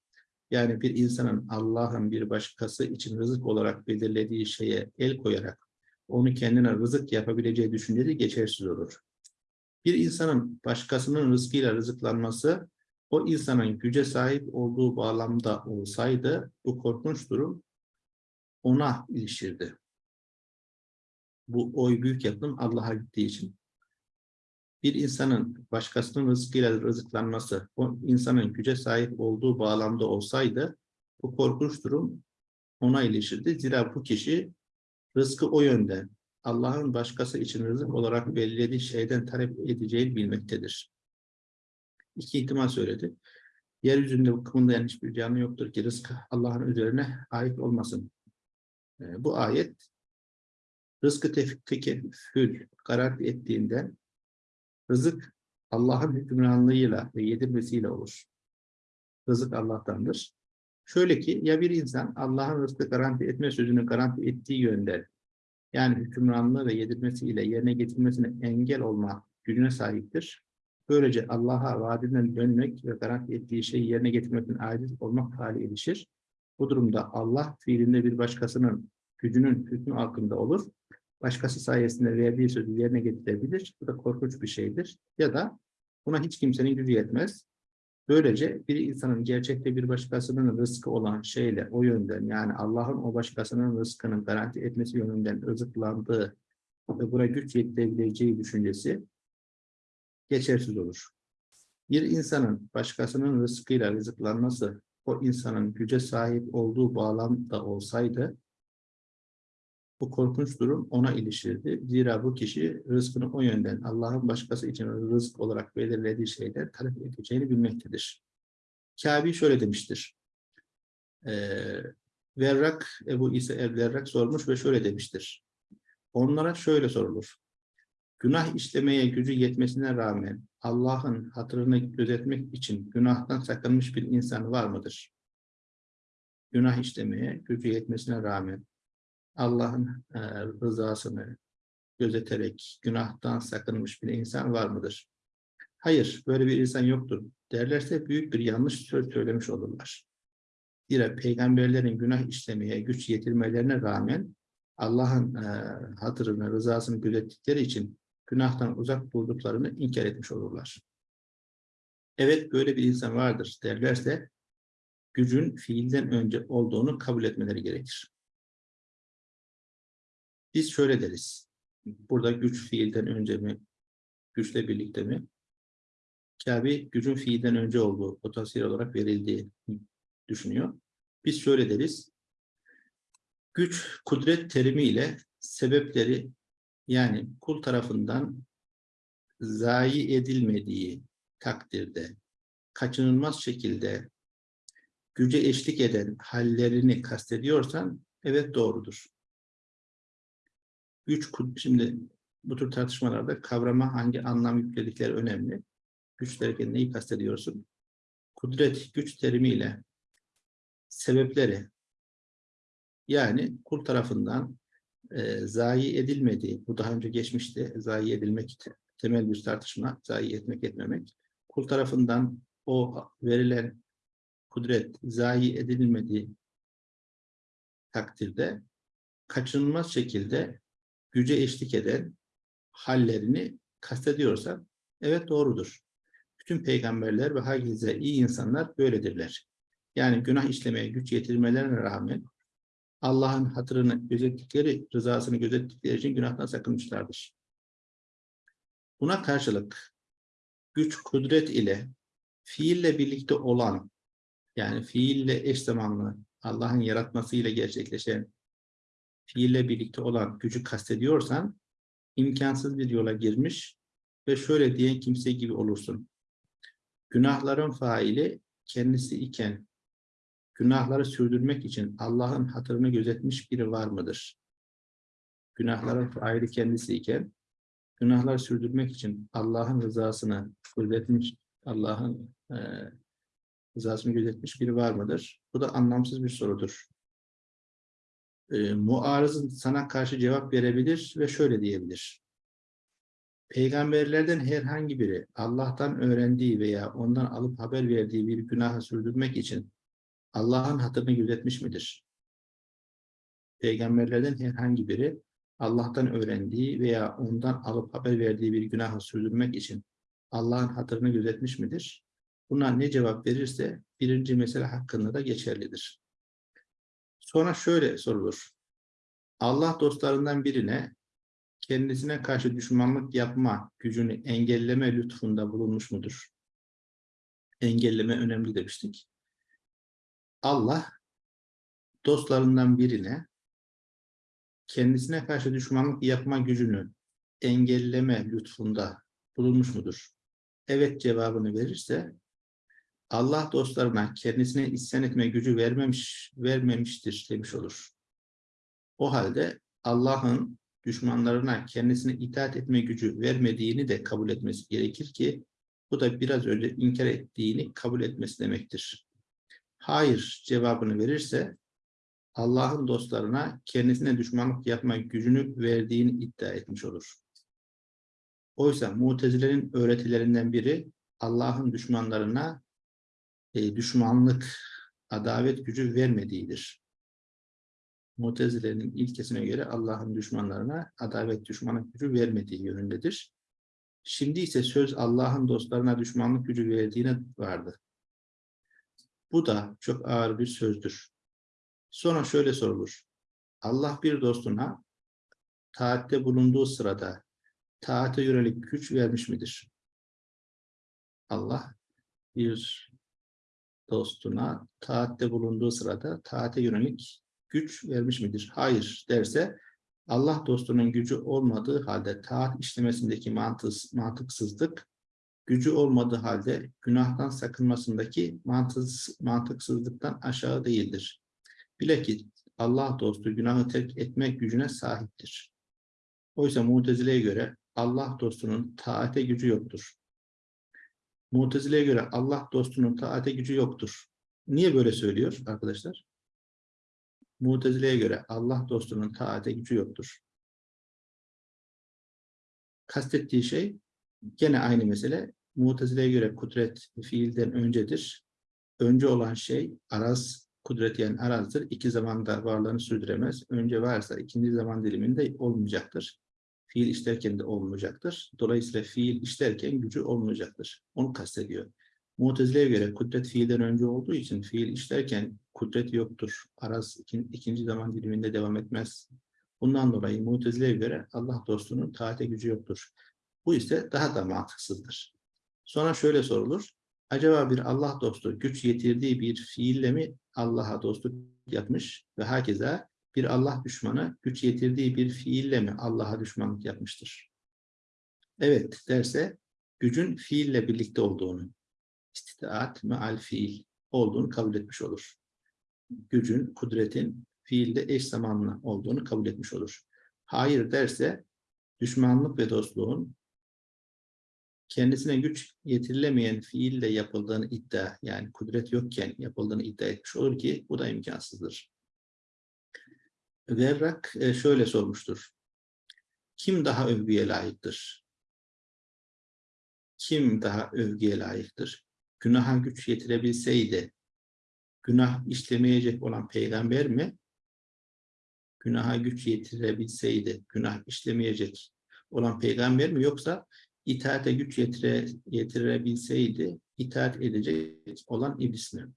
yani bir insanın Allah'ın bir başkası için rızık olarak belirlediği şeye el koyarak onu kendine rızık yapabileceği düşüncesi geçersiz olur. Bir insanın başkasının rızkıyla rızıklanması o insanın güce sahip olduğu bağlamda olsaydı bu korkunç durum ona ilişirdi. Bu oy büyük yapım Allah'a gittiği için. Bir insanın başkasının rızkıyla rızıklanması o insanın güce sahip olduğu bağlamda olsaydı bu korkunç durum ona ilişirdi. Zira bu kişi rızkı o yönde Allah'ın başkası için rızık olarak belirlediği şeyden talep edeceğini bilmektedir. İki ihtimal söyledi. Yeryüzünde bakımında hiçbir canlı yoktur ki rızkı Allah'ın üzerine ait olmasın. Ee, bu ayet rızkı tekeffül garanti ettiğinden rızık Allah'ın hükümranlığıyla ve yedirmesiyle olur. Rızık Allah'tandır. Şöyle ki ya bir insan Allah'ın rızkı garanti etme sözünü garanti ettiği yönde yani hükümranlığı ve yedirmesiyle yerine getirmesine engel olma gücüne sahiptir. Böylece Allah'a vaadinden dönmek ve garanti ettiği şeyi yerine getirmekten aciz olmak hali ilişir. Bu durumda Allah fiilinde bir başkasının gücünün hükmü altında olur. Başkası sayesinde verdiği sözü yerine getirebilir. Bu da korkunç bir şeydir. Ya da buna hiç kimsenin gücü yetmez. Böylece bir insanın gerçekte bir başkasının rızkı olan şeyle o yönden yani Allah'ın o başkasının rızkını garanti etmesi yönünden rızıklandığı ve buna güç yetirebileceği düşüncesi geçersiz olur. Bir insanın başkasının rızkıyla rızıklanması o insanın güce sahip olduğu bağlamda olsaydı bu korkunç durum ona ilişirdi. Zira bu kişi rızkını o yönden Allah'ın başkası için rızk olarak belirlediği şeyler talep edeceğini bilmektedir. Kabi şöyle demiştir. Ee, Verrak, Ebu İsa el-Verrak sormuş ve şöyle demiştir. Onlara şöyle sorulur. Günah işlemeye gücü yetmesine rağmen Allah'ın hatırını gözetmek için günahtan sakınmış bir insan var mıdır? Günah işlemeye gücü yetmesine rağmen Allah'ın e, rızasını gözeterek günahtan sakınmış bir insan var mıdır? Hayır, böyle bir insan yoktur derlerse büyük bir yanlış söz söylemiş olurlar. Zira peygamberlerin günah işlemeye güç yetirmelerine rağmen Allah'ın e, hatırını, rızasını gözettikleri için günahtan uzak durduklarını inkar etmiş olurlar. Evet böyle bir insan vardır derlerse gücün fiilden önce olduğunu kabul etmeleri gerekir. Biz şöyle deriz. Burada güç fiilden önce mi? Güçle birlikte mi? Kabe gücün fiilden önce olduğu potansiyel olarak verildiği düşünüyor. Biz şöyle deriz. Güç, kudret terimiyle sebepleri yani kul tarafından zayi edilmediği takdirde kaçınılmaz şekilde güce eşlik eden hallerini kastediyorsan evet doğrudur. Güç, şimdi bu tür tartışmalarda kavrama hangi anlam yükledikleri önemli. Güç derken neyi kastediyorsun? Kudret, güç terimiyle sebepleri yani kul tarafından e, zayi edilmediği, bu daha önce geçmişti, zayi edilmek temel bir tartışma, zayi etmek etmemek. Kul tarafından o verilen kudret zayi edilmediği takdirde kaçınılmaz şekilde güce eşlik eden hallerini kastediyorsa evet doğrudur. Bütün peygamberler ve herkese iyi insanlar böyledirler. Yani günah işlemeye güç yetirmelerine rağmen Allah'ın hatırını gözettikleri, rızasını gözettikleri için günahtan sakınmışlardır. Buna karşılık güç, kudret ile fiille birlikte olan, yani fiille eş zamanlı, Allah'ın yaratmasıyla gerçekleşen, fiille birlikte olan gücü kastediyorsan, imkansız bir yola girmiş ve şöyle diyen kimse gibi olursun. günahların faili kendisi iken günahları sürdürmek için Allah'ın hatırını gözetmiş biri var mıdır? Günahların faili kendisi iken günahlar sürdürmek için Allah'ın rızasını gözetmiş, Allah'ın e, rızasını gözetmiş biri var mıdır? Bu da anlamsız bir sorudur. E, muarızın sana karşı cevap verebilir ve şöyle diyebilir. Peygamberlerden herhangi biri Allah'tan öğrendiği veya ondan alıp haber verdiği bir günahı sürdürmek için Allah'ın hatırını gözetmiş midir? Peygamberlerden herhangi biri Allah'tan öğrendiği veya ondan alıp haber verdiği bir günahı sürdürmek için Allah'ın hatırını gözetmiş midir? Buna ne cevap verirse birinci mesele hakkında da geçerlidir. Sonra şöyle sorulur. Allah dostlarından birine kendisine karşı düşmanlık yapma gücünü engelleme lütfunda bulunmuş mudur? Engelleme önemli demiştik. Allah dostlarından birine kendisine karşı düşmanlık yapma gücünü engelleme lütfunda bulunmuş mudur? Evet cevabını verirse Allah dostlarına kendisine isyan etme gücü vermemiş, vermemiştir demiş olur. O halde Allah'ın düşmanlarına kendisine itaat etme gücü vermediğini de kabul etmesi gerekir ki bu da biraz önce inkar ettiğini kabul etmesi demektir. Hayır cevabını verirse Allah'ın dostlarına kendisine düşmanlık yapma gücünü verdiğini iddia etmiş olur. Oysa Mutezile'nin öğretilerinden biri Allah'ın düşmanlarına e, düşmanlık, adavet gücü vermediğidir. Mutezile'nin ilkesine göre Allah'ın düşmanlarına adavet, düşmanlık gücü vermediği yönündedir. Şimdi ise söz Allah'ın dostlarına düşmanlık gücü verdiğine vardı. Bu da çok ağır bir sözdür. Sonra şöyle sorulur. Allah bir dostuna taatte bulunduğu sırada taate yönelik güç vermiş midir? Allah bir dostuna taatte bulunduğu sırada taate yönelik güç vermiş midir? Hayır derse Allah dostunun gücü olmadığı halde taat işlemesindeki mantık, mantıksızlık, gücü olmadığı halde günahtan sakınmasındaki mantık, mantıksızlıktan aşağı değildir. Bilakis Allah dostu günahı terk etmek gücüne sahiptir. Oysa Mutezile'ye göre Allah dostunun taate gücü yoktur. Mutezile'ye göre Allah dostunun taate gücü yoktur. Niye böyle söylüyor arkadaşlar? Mutezile'ye göre Allah dostunun taate gücü yoktur. Kastettiği şey gene aynı mesele. Mutezile'ye göre kudret fiilden öncedir. Önce olan şey araz, kudret yani arazdır. İki zamanda varlığını sürdüremez. Önce varsa ikinci zaman diliminde olmayacaktır. Fiil işlerken de olmayacaktır. Dolayısıyla fiil işlerken gücü olmayacaktır. Onu kastediyor. Mutezile'ye göre kudret fiilden önce olduğu için fiil işlerken kudret yoktur. Araz ikin, ikinci zaman diliminde devam etmez. Bundan dolayı Mutezile'ye göre Allah dostunun taate gücü yoktur. Bu ise daha da mantıksızdır. Sonra şöyle sorulur. Acaba bir Allah dostu güç yetirdiği bir fiille mi Allah'a dostluk yapmış ve hakeza bir Allah düşmanı güç yetirdiği bir fiille mi Allah'a düşmanlık yapmıştır? Evet derse gücün fiille birlikte olduğunu, istitaat meal fiil olduğunu kabul etmiş olur. Gücün, kudretin fiilde eş zamanlı olduğunu kabul etmiş olur. Hayır derse düşmanlık ve dostluğun kendisine güç getirilemeyen fiille yapıldığını iddia, yani kudret yokken yapıldığını iddia etmiş olur ki bu da imkansızdır. Verrak e, şöyle sormuştur. Kim daha övgüye layıktır? Kim daha övgüye layıktır? Günaha güç yetirebilseydi, günah işlemeyecek olan peygamber mi? Günaha güç yetirebilseydi, günah işlemeyecek olan peygamber mi? Yoksa itaate güç yetire, yetirebilseydi, itaat edecek olan iblis mi?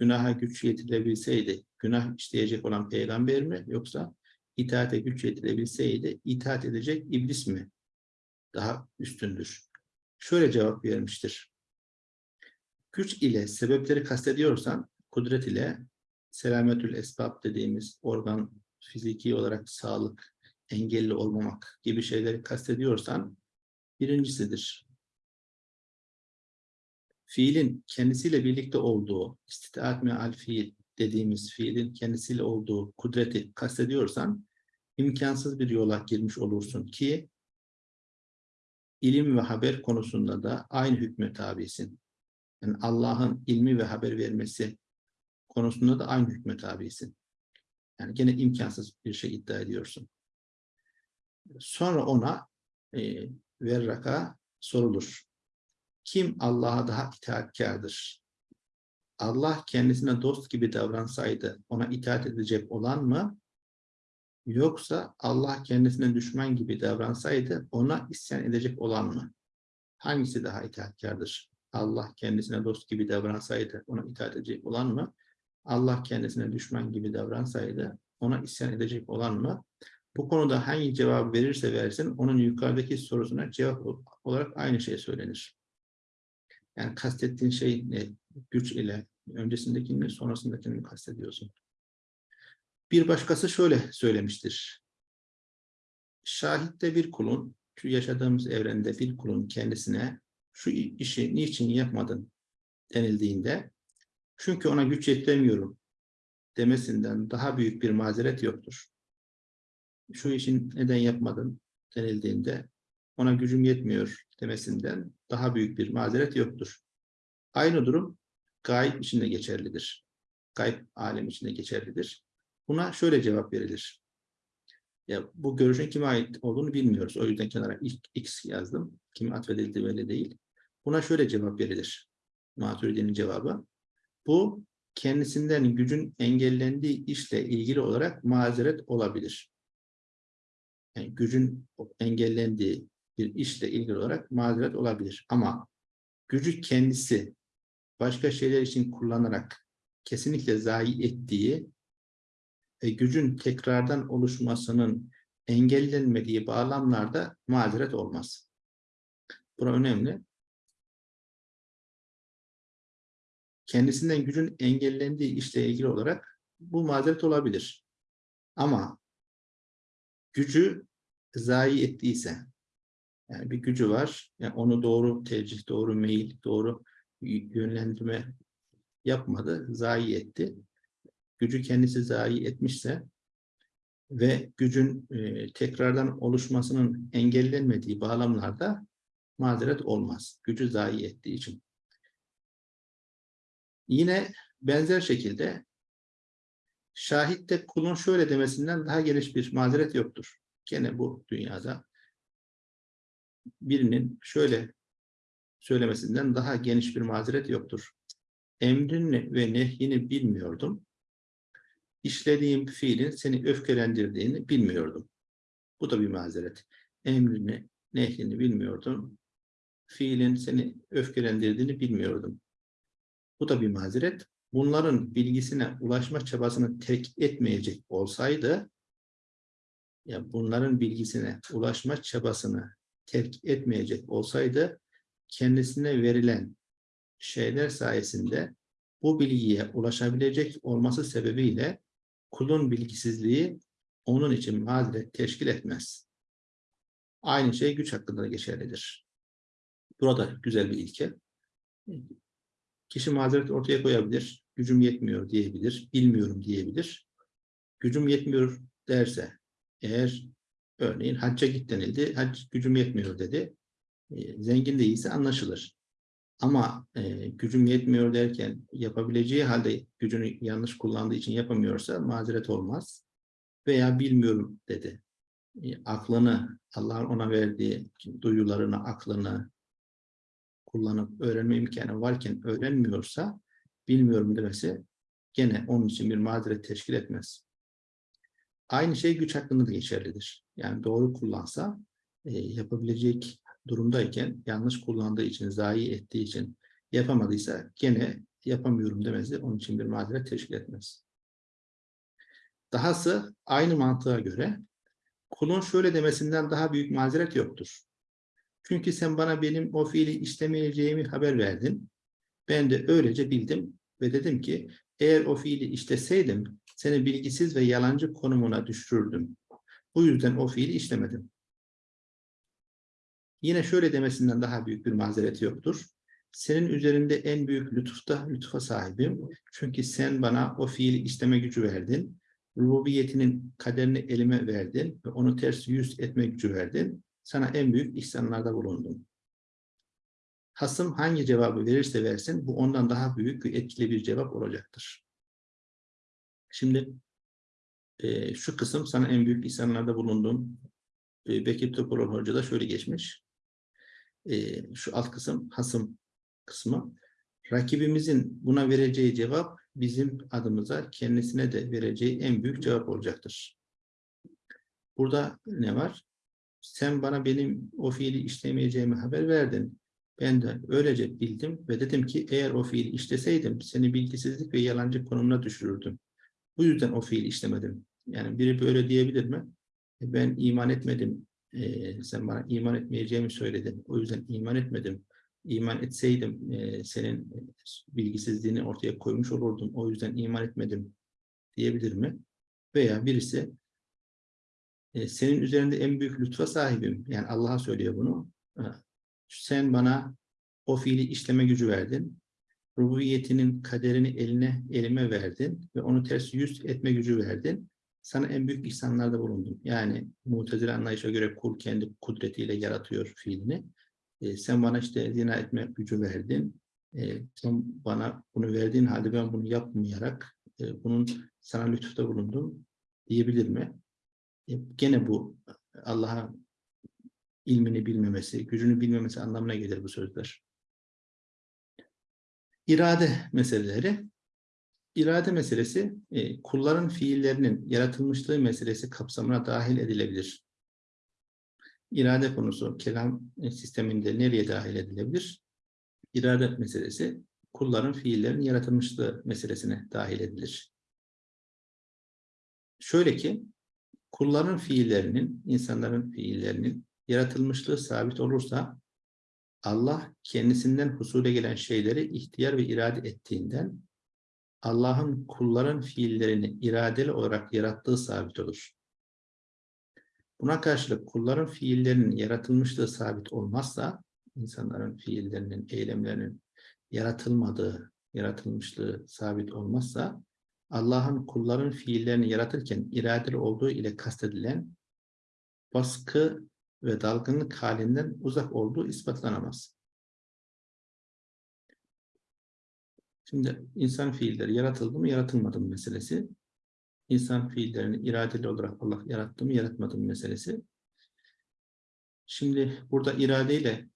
günaha güç yetirebilseydi, günah işleyecek olan peygamber mi yoksa itaate güç yetirebilseydi, itaat edecek iblis mi daha üstündür? Şöyle cevap vermiştir. Güç ile sebepleri kastediyorsan, kudret ile selametül esbab dediğimiz organ fiziki olarak sağlık, engelli olmamak gibi şeyleri kastediyorsan birincisidir. fiilin kendisiyle birlikte olduğu, istitaat meal fiil dediğimiz fiilin kendisiyle olduğu kudreti kastediyorsan, imkansız bir yola girmiş olursun ki, ilim ve haber konusunda da aynı hükme tabisin. Yani Allah'ın ilmi ve haber vermesi konusunda da aynı hükme tabisin. Yani gene imkansız bir şey iddia ediyorsun. Sonra ona e, verraka sorulur. Kim Allah'a daha itaatkardır? Allah kendisine dost gibi davransaydı ona itaat edecek olan mı? Yoksa Allah kendisine düşman gibi davransaydı ona isyan edecek olan mı? Hangisi daha itaatkardır? Allah kendisine dost gibi davransaydı ona itaat edecek olan mı? Allah kendisine düşman gibi davransaydı ona isyan edecek olan mı? Bu konuda hangi cevabı verirse versin onun yukarıdaki sorusuna cevap olarak aynı şey söylenir. Yani kastettiğin şey ne? Güç ile öncesindekini sonrasındakini mi kastediyorsun? Bir başkası şöyle söylemiştir. Şahitte bir kulun, şu yaşadığımız evrende bir kulun kendisine şu işi niçin yapmadın denildiğinde çünkü ona güç yetiremiyorum demesinden daha büyük bir mazeret yoktur. Şu işin neden yapmadın denildiğinde ona gücüm yetmiyor demesinden daha büyük bir mazeret yoktur. Aynı durum gayb içinde geçerlidir. Gayb alem içinde geçerlidir. Buna şöyle cevap verilir. Ya bu görüşün kime ait olduğunu bilmiyoruz. O yüzden kenara X yazdım. Kime atfedildi belli değil. Buna şöyle cevap verilir. Maturidi'nin cevabı. Bu kendisinden gücün engellendiği işle ilgili olarak mazeret olabilir. Yani gücün engellendiği bir işle ilgili olarak mazeret olabilir. Ama gücü kendisi başka şeyler için kullanarak kesinlikle zayi ettiği ve gücün tekrardan oluşmasının engellenmediği bağlamlarda mazeret olmaz. Bura önemli. Kendisinden gücün engellendiği işle ilgili olarak bu mazeret olabilir. Ama gücü zayi ettiyse, yani bir gücü var, yani onu doğru tercih, doğru meyil, doğru yönlendirme yapmadı, zayi etti. Gücü kendisi zayi etmişse ve gücün e, tekrardan oluşmasının engellenmediği bağlamlarda mazeret olmaz. Gücü zayi ettiği için. Yine benzer şekilde şahitte kulun şöyle demesinden daha geniş bir mazeret yoktur. Gene bu dünyada birinin şöyle söylemesinden daha geniş bir mazeret yoktur. Emrin ve nehyini bilmiyordum. İşlediğim fiilin seni öfkelendirdiğini bilmiyordum. Bu da bir mazeret. Emrini, nehyini bilmiyordum. Fiilin seni öfkelendirdiğini bilmiyordum. Bu da bir mazeret. Bunların bilgisine ulaşma çabasını terk etmeyecek olsaydı, ya bunların bilgisine ulaşma çabasını terk etmeyecek olsaydı, kendisine verilen şeyler sayesinde bu bilgiye ulaşabilecek olması sebebiyle kulun bilgisizliği onun için mazeret teşkil etmez. Aynı şey güç hakkında da geçerlidir. Burada güzel bir ilke. Kişi mazeret ortaya koyabilir, gücüm yetmiyor diyebilir, bilmiyorum diyebilir. Gücüm yetmiyor derse, eğer örneğin hacca git denildi, hac gücüm yetmiyor dedi, e, zengin değilse anlaşılır. Ama e, gücüm yetmiyor derken yapabileceği halde gücünü yanlış kullandığı için yapamıyorsa mazeret olmaz. Veya bilmiyorum dedi. E, aklını, Allah'ın ona verdiği duyularını, aklını, kullanıp öğrenme imkanı varken öğrenmiyorsa bilmiyorum demesi gene onun için bir mazeret teşkil etmez. Aynı şey güç hakkında da geçerlidir. Yani doğru kullansa e, yapabilecek durumdayken yanlış kullandığı için, zayi ettiği için yapamadıysa gene yapamıyorum demesi onun için bir mazeret teşkil etmez. Dahası aynı mantığa göre kulun şöyle demesinden daha büyük mazeret yoktur. Çünkü sen bana benim o fiili işlemeyeceğimi haber verdin. Ben de öylece bildim ve dedim ki eğer o fiili işleseydim seni bilgisiz ve yalancı konumuna düşürürdüm. Bu yüzden o fiili işlemedim. Yine şöyle demesinden daha büyük bir mazereti yoktur. senin üzerinde en büyük lütufta lütfa sahibim. Çünkü sen bana o fiili isteme gücü verdin. Rububiyetinin kaderini elime verdin ve onu ters yüz etme gücü verdin. Sana en büyük ihsanlarda bulundum. Hasım hangi cevabı verirse versin bu ondan daha büyük ve etkili bir cevap olacaktır. Şimdi e, şu kısım sana en büyük ihsanlarda bulundum. E, Bekir Topaloğlu Hoca da şöyle geçmiş. E, şu alt kısım hasım kısmı. Rakibimizin buna vereceği cevap bizim adımıza kendisine de vereceği en büyük cevap olacaktır. Burada ne var? Sen bana benim o fiili işlemeyeceğimi haber verdin. Ben de öylece bildim ve dedim ki eğer o fiili işleseydim seni bilgisizlik ve yalancı konumuna düşürürdüm. Bu yüzden o fiili işlemedim. Yani biri böyle diyebilir mi? E, Ben iman etmedim. Ee, sen bana iman etmeyeceğimi söyledin. O yüzden iman etmedim. İman etseydim e, senin bilgisizliğini ortaya koymuş olurdum. O yüzden iman etmedim diyebilir mi? Veya birisi e, senin üzerinde en büyük lütfa sahibim. Yani Allah'a söylüyor bunu. Sen bana o fiili işleme gücü verdin. Rububiyetinin kaderini eline elime verdin ve onu ters yüz etme gücü verdin. Sana en büyük ihsanlarda bulundum. Yani mutezile anlayışa göre kul kendi kudretiyle yaratıyor fiilini. E, sen bana işte zina etme gücü verdin. E, sen bana bunu verdiğin halde ben bunu yapmayarak e, bunun sana lütufta bulundum diyebilir mi? E, gene bu Allah'a ilmini bilmemesi, gücünü bilmemesi anlamına gelir bu sözler. İrade meseleleri. İrade meselesi e, kulların fiillerinin yaratılmışlığı meselesi kapsamına dahil edilebilir. İrade konusu kelam e, sisteminde nereye dahil edilebilir? İrade meselesi kulların fiillerin yaratılmışlığı meselesine dahil edilir. Şöyle ki kulların fiillerinin, insanların fiillerinin yaratılmışlığı sabit olursa Allah kendisinden husule gelen şeyleri ihtiyar ve irade ettiğinden Allah'ın kulların fiillerini iradeli olarak yarattığı sabit olur. Buna karşılık kulların fiillerinin yaratılmışlığı sabit olmazsa, insanların fiillerinin, eylemlerinin yaratılmadığı, yaratılmışlığı sabit olmazsa, Allah'ın kulların fiillerini yaratırken iradeli olduğu ile kastedilen baskı ve dalgınlık halinden uzak olduğu ispatlanamaz. Şimdi insan fiilleri yaratıldı mı yaratılmadı mı meselesi. İnsan fiillerini iradeli olarak Allah yarattı mı yaratmadı mı meselesi. Şimdi burada iradeyle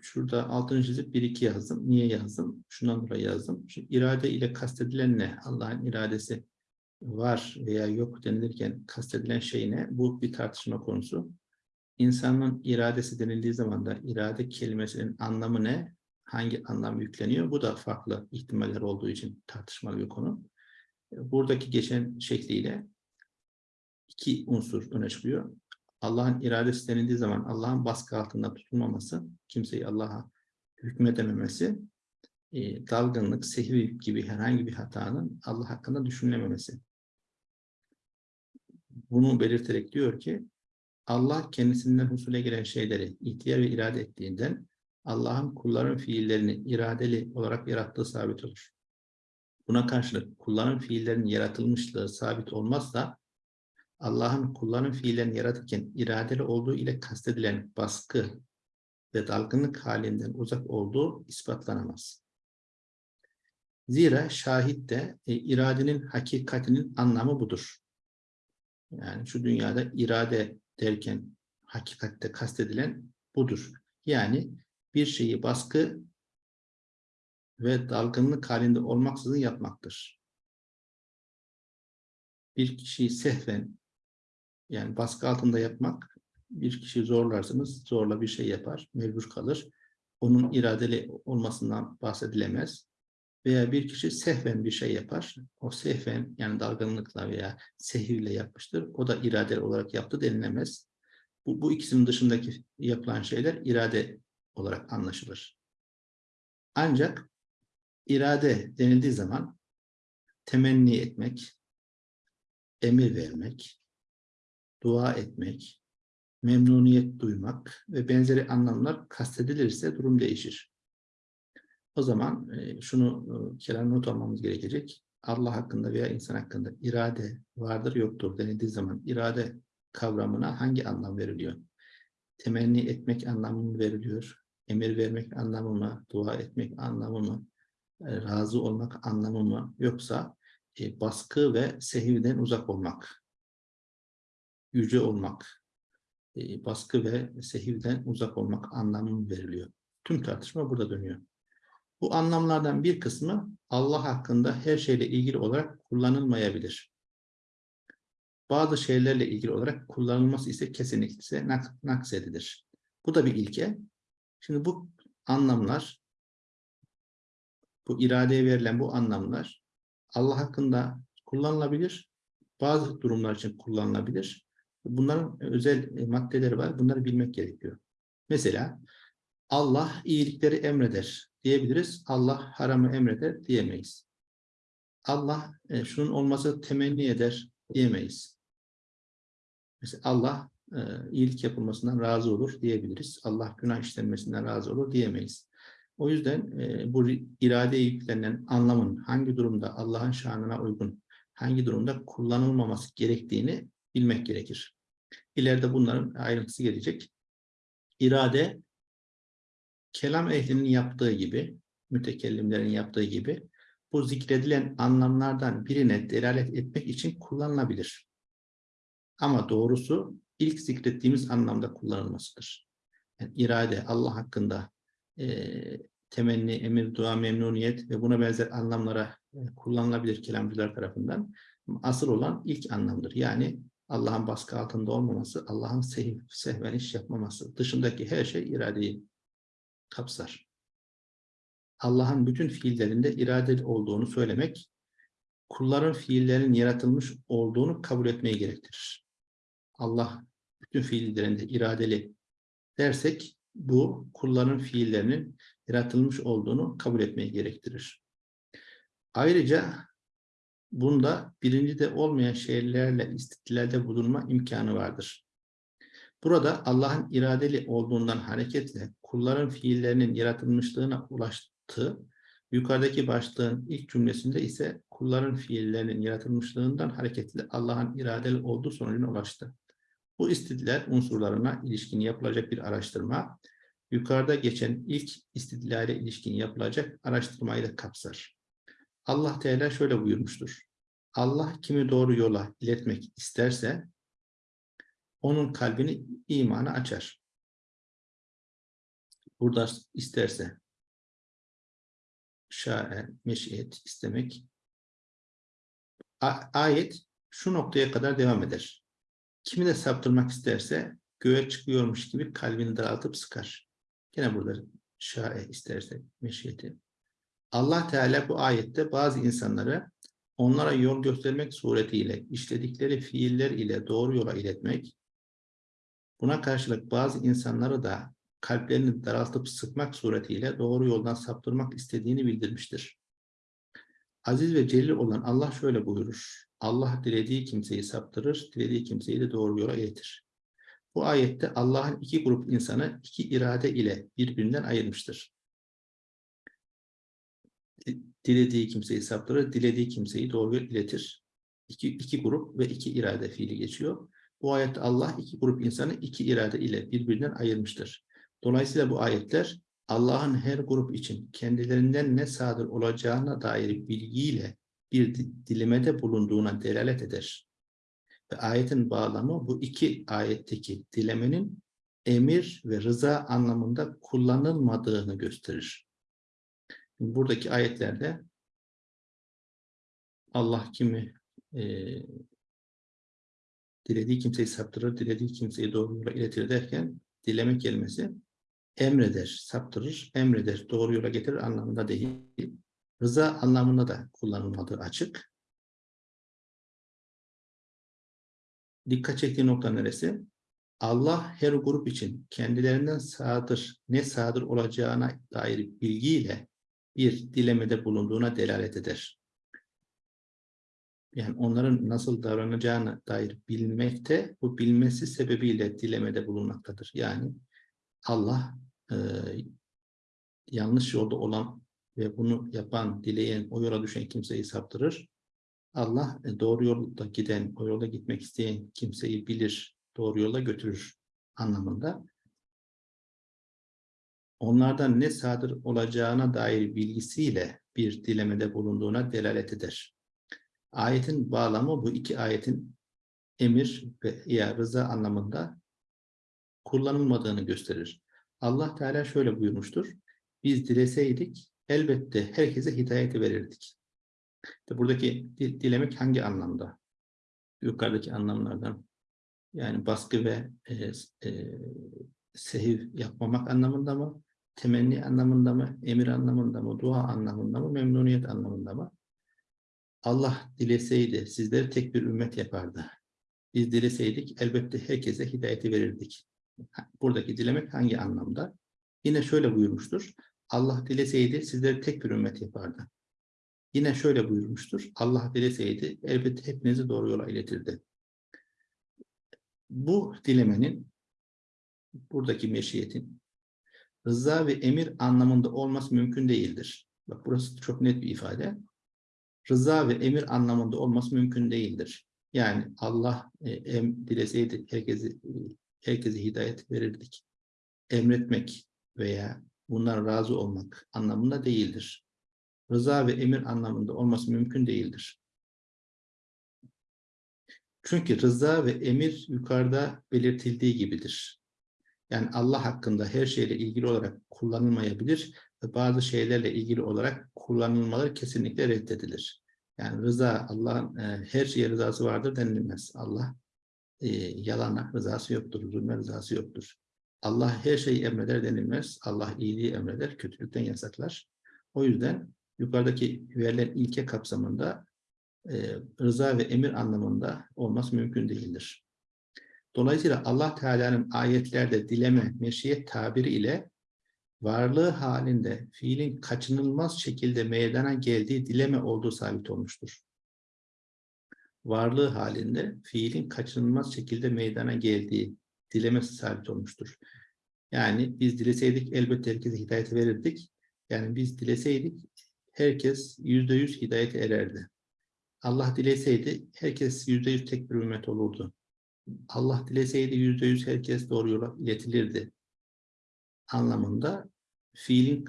şurada altını çizip bir iki yazdım. Niye yazdım? Şundan dolayı yazdım. Şimdi irade ile kastedilen ne? Allah'ın iradesi var veya yok denilirken kastedilen şey ne? Bu bir tartışma konusu. İnsanın iradesi denildiği zaman da irade kelimesinin anlamı ne? Hangi anlam yükleniyor? Bu da farklı ihtimaller olduğu için tartışmalı bir konu. Buradaki geçen şekliyle iki unsur öne çıkıyor. Allah'ın iradesi denildiği zaman Allah'ın baskı altında tutulmaması, kimseyi Allah'a hükmedememesi, e, dalgınlık, sehvi gibi herhangi bir hatanın Allah hakkında düşünülememesi. Bunu belirterek diyor ki, Allah kendisinden husule gelen şeyleri ihtiyar ve irade ettiğinden Allah'ın kulların fiillerini iradeli olarak yarattığı sabit olur. Buna karşılık kulların fiillerinin yaratılmışlığı sabit olmazsa Allah'ın kulların fiillerini yaratırken iradeli olduğu ile kastedilen baskı ve dalgınlık halinden uzak olduğu ispatlanamaz. Zira şahit de e, iradenin hakikatinin anlamı budur. Yani şu dünyada irade derken hakikatte kastedilen budur. Yani bir şeyi baskı ve dalgınlık halinde olmaksızın yapmaktır. Bir kişiyi sehven yani baskı altında yapmak bir kişi zorlarsınız zorla bir şey yapar mecbur kalır. Onun iradeli olmasından bahsedilemez. Veya bir kişi sehven bir şey yapar. O sehven yani dalgınlıkla veya sehirle yapmıştır. O da iradeli olarak yaptı denilemez. Bu, bu ikisinin dışındaki yapılan şeyler irade olarak anlaşılır. Ancak irade denildiği zaman temenni etmek, emir vermek, dua etmek, memnuniyet duymak ve benzeri anlamlar kastedilirse durum değişir. O zaman e, şunu e, kelam not almamız gerekecek. Allah hakkında veya insan hakkında irade vardır yoktur denildiği zaman irade kavramına hangi anlam veriliyor? Temenni etmek anlamı mı veriliyor? Emir vermek anlamı mı? Dua etmek anlamı mı? e, razı olmak anlamı mı? Yoksa e, baskı ve sehivden uzak olmak, yüce olmak, baskı ve sehivden uzak olmak anlamı mı veriliyor? Tüm tartışma burada dönüyor. Bu anlamlardan bir kısmı Allah hakkında her şeyle ilgili olarak kullanılmayabilir. Bazı şeylerle ilgili olarak kullanılması ise kesinlikle nak naksedilir. Bu da bir ilke. Şimdi bu anlamlar, bu iradeye verilen bu anlamlar Allah hakkında kullanılabilir. Bazı durumlar için kullanılabilir. Bunların özel e, maddeleri var. Bunları bilmek gerekiyor. Mesela Allah iyilikleri emreder diyebiliriz. Allah haramı emreder diyemeyiz. Allah e, şunun olması temenni eder diyemeyiz. Mesela Allah e, iyilik yapılmasından razı olur diyebiliriz. Allah günah işlenmesinden razı olur diyemeyiz. O yüzden e, bu iradeye yüklenen anlamın hangi durumda Allah'ın şanına uygun, hangi durumda kullanılmaması gerektiğini bilmek gerekir. İleride bunların ayrıntısı gelecek. İrade, kelam ehlinin yaptığı gibi, mütekellimlerin yaptığı gibi, bu zikredilen anlamlardan birine delalet etmek için kullanılabilir. Ama doğrusu ilk zikrettiğimiz anlamda kullanılmasıdır. Yani irade Allah hakkında e, temenni, emir, dua, memnuniyet ve buna benzer anlamlara e, kullanılabilir kelamcılar tarafından. Asıl olan ilk anlamdır. Yani Allah'ın baskı altında olmaması, Allah'ın sehv, sehven iş yapmaması. Dışındaki her şey iradeyi kapsar. Allah'ın bütün fiillerinde iradeli olduğunu söylemek, kulların fiillerinin yaratılmış olduğunu kabul etmeyi gerektirir. Allah bütün fiillerinde iradeli dersek, bu kulların fiillerinin yaratılmış olduğunu kabul etmeyi gerektirir. Ayrıca bunda birincide olmayan şeylerle istidlalde bulunma imkanı vardır. Burada Allah'ın iradeli olduğundan hareketle kulların fiillerinin yaratılmışlığına ulaştığı, yukarıdaki başlığın ilk cümlesinde ise kulların fiillerinin yaratılmışlığından hareketle Allah'ın iradeli olduğu sonucuna ulaştı. Bu istidlal unsurlarına ilişkin yapılacak bir araştırma, yukarıda geçen ilk istidlale ilişkin yapılacak araştırmayı da kapsar. Allah Teala şöyle buyurmuştur. Allah kimi doğru yola iletmek isterse, onun kalbini imana açar. Burada isterse, şae, meşiyet istemek. Ayet şu noktaya kadar devam eder. Kimi de saptırmak isterse göğe çıkıyormuş gibi kalbini daraltıp sıkar. Yine burada şae isterse meşiyeti. Allah Teala bu ayette bazı insanları onlara yol göstermek suretiyle işledikleri fiiller ile doğru yola iletmek, buna karşılık bazı insanları da kalplerini daraltıp sıkmak suretiyle doğru yoldan saptırmak istediğini bildirmiştir. Aziz ve celil olan Allah şöyle buyurur. Allah dilediği kimseyi saptırır, dilediği kimseyi de doğru yola iletir. Bu ayette Allah'ın iki grup insanı iki irade ile birbirinden ayırmıştır. Dilediği kimseyi saptırır, dilediği kimseyi doğru yola iletir. İki, iki grup ve iki irade fiili geçiyor. Bu ayette Allah iki grup insanı iki irade ile birbirinden ayırmıştır. Dolayısıyla bu ayetler Allah'ın her grup için kendilerinden ne sadır olacağına dair bilgiyle bir dilimede bulunduğuna delalet eder. Ve ayetin bağlamı bu iki ayetteki dilemenin emir ve rıza anlamında kullanılmadığını gösterir. Buradaki ayetlerde Allah kimi e, dilediği kimseyi saptırır, dilediği kimseyi doğru yola iletir derken dileme kelimesi emreder, saptırır, emreder, doğru yola getirir anlamında değil. Rıza anlamında da kullanılmadığı açık. Dikkat çektiği nokta neresi? Allah her grup için kendilerinden sağdır, ne sağdır olacağına dair bilgiyle bir dilemede bulunduğuna delalet eder. Yani onların nasıl davranacağına dair bilmekte, bu bilmesi sebebiyle dilemede bulunmaktadır. Yani Allah e, yanlış yolda olan ve bunu yapan, dileyen, o yola düşen kimseyi saptırır. Allah e, doğru yolda giden, o yolda gitmek isteyen kimseyi bilir, doğru yola götürür anlamında. Onlardan ne sadır olacağına dair bilgisiyle bir dilemede bulunduğuna delalet eder. Ayetin bağlamı bu iki ayetin emir ve ya rıza anlamında kullanılmadığını gösterir. Allah Teala şöyle buyurmuştur. Biz dileseydik elbette herkese hidayeti verirdik. İşte buradaki di- dilemek hangi anlamda? Yukarıdaki anlamlardan. Yani baskı ve e, e, sehiv yapmamak anlamında mı? Temenni anlamında mı? Emir anlamında mı? Dua anlamında mı? Memnuniyet anlamında mı? Allah dileseydi sizleri tek bir ümmet yapardı. Biz dileseydik elbette herkese hidayeti verirdik. Buradaki dilemek hangi anlamda? Yine şöyle buyurmuştur. Allah dileseydi sizleri tek bir ümmet yapardı. Yine şöyle buyurmuştur. Allah dileseydi elbette hepinizi doğru yola iletirdi. Bu dilemenin buradaki meşiyetin rıza ve emir anlamında olması mümkün değildir. Bak burası çok net bir ifade. Rıza ve emir anlamında olması mümkün değildir. Yani Allah e, em, dileseydi herkesi e, herkese hidayet verirdik. Emretmek veya bundan razı olmak anlamında değildir. Rıza ve emir anlamında olması mümkün değildir. Çünkü rıza ve emir yukarıda belirtildiği gibidir. Yani Allah hakkında her şeyle ilgili olarak kullanılmayabilir bazı şeylerle ilgili olarak kullanılmaları kesinlikle reddedilir. Yani rıza, Allah'ın e, her şeye rızası vardır denilmez. Allah e, yalana rızası yoktur, zulme rızası yoktur. Allah her şeyi emreder denilmez. Allah iyiliği emreder, kötülükten yasaklar. O yüzden yukarıdaki verilen ilke kapsamında e, rıza ve emir anlamında olması mümkün değildir. Dolayısıyla Allah Teala'nın ayetlerde dileme, meşiyet tabiri ile varlığı halinde fiilin kaçınılmaz şekilde meydana geldiği dileme olduğu sabit olmuştur. Varlığı halinde fiilin kaçınılmaz şekilde meydana geldiği dilemesi sabit olmuştur. Yani biz dileseydik elbette herkese hidayet verirdik. Yani biz dileseydik herkes yüzde yüz hidayete ererdi. Allah dileseydi herkes yüzde yüz tek bir ümmet olurdu. Allah dileseydi yüzde yüz herkes doğru yola iletilirdi. Anlamında fiilin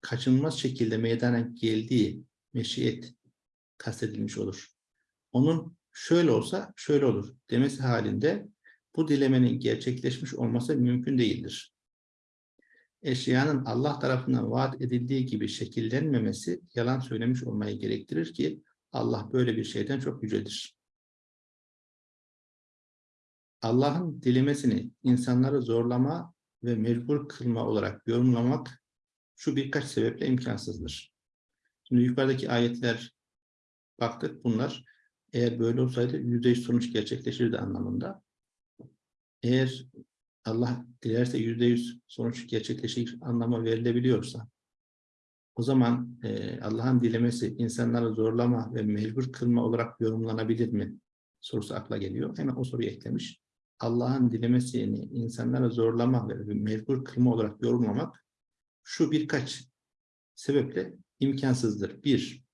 kaçınılmaz şekilde meydana geldiği meşiyet kastedilmiş olur. Onun şöyle olsa şöyle olur demesi halinde bu dilemenin gerçekleşmiş olması mümkün değildir. Eşyanın Allah tarafından vaat edildiği gibi şekillenmemesi yalan söylemiş olmayı gerektirir ki Allah böyle bir şeyden çok yücedir. Allah'ın dilemesini insanları zorlama ve mecbur kılma olarak yorumlamak şu birkaç sebeple imkansızdır. Şimdi yukarıdaki ayetler baktık bunlar eğer böyle olsaydı yüzde yüz sonuç gerçekleşirdi anlamında. Eğer Allah dilerse yüzde yüz sonuç gerçekleşir anlama verilebiliyorsa o zaman e, Allah'ın dilemesi insanları zorlama ve mecbur kılma olarak yorumlanabilir mi? Sorusu akla geliyor. Hemen o soruyu eklemiş. Allah'ın dilemesini insanlara zorlama ve mecbur kılma olarak yorumlamak şu birkaç sebeple imkansızdır. Bir,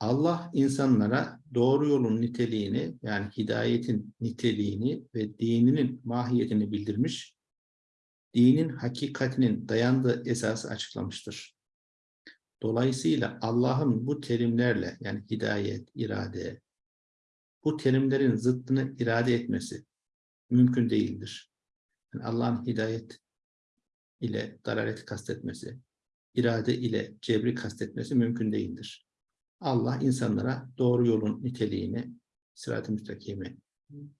Allah insanlara doğru yolun niteliğini yani hidayetin niteliğini ve dininin mahiyetini bildirmiş, dinin hakikatinin dayandığı esası açıklamıştır. Dolayısıyla Allah'ın bu terimlerle yani hidayet, irade, bu terimlerin zıttını irade etmesi mümkün değildir. Yani Allah'ın hidayet ile dalalet kastetmesi, irade ile cebri kastetmesi mümkün değildir. Allah insanlara doğru yolun niteliğini, sırat-ı müstakimi,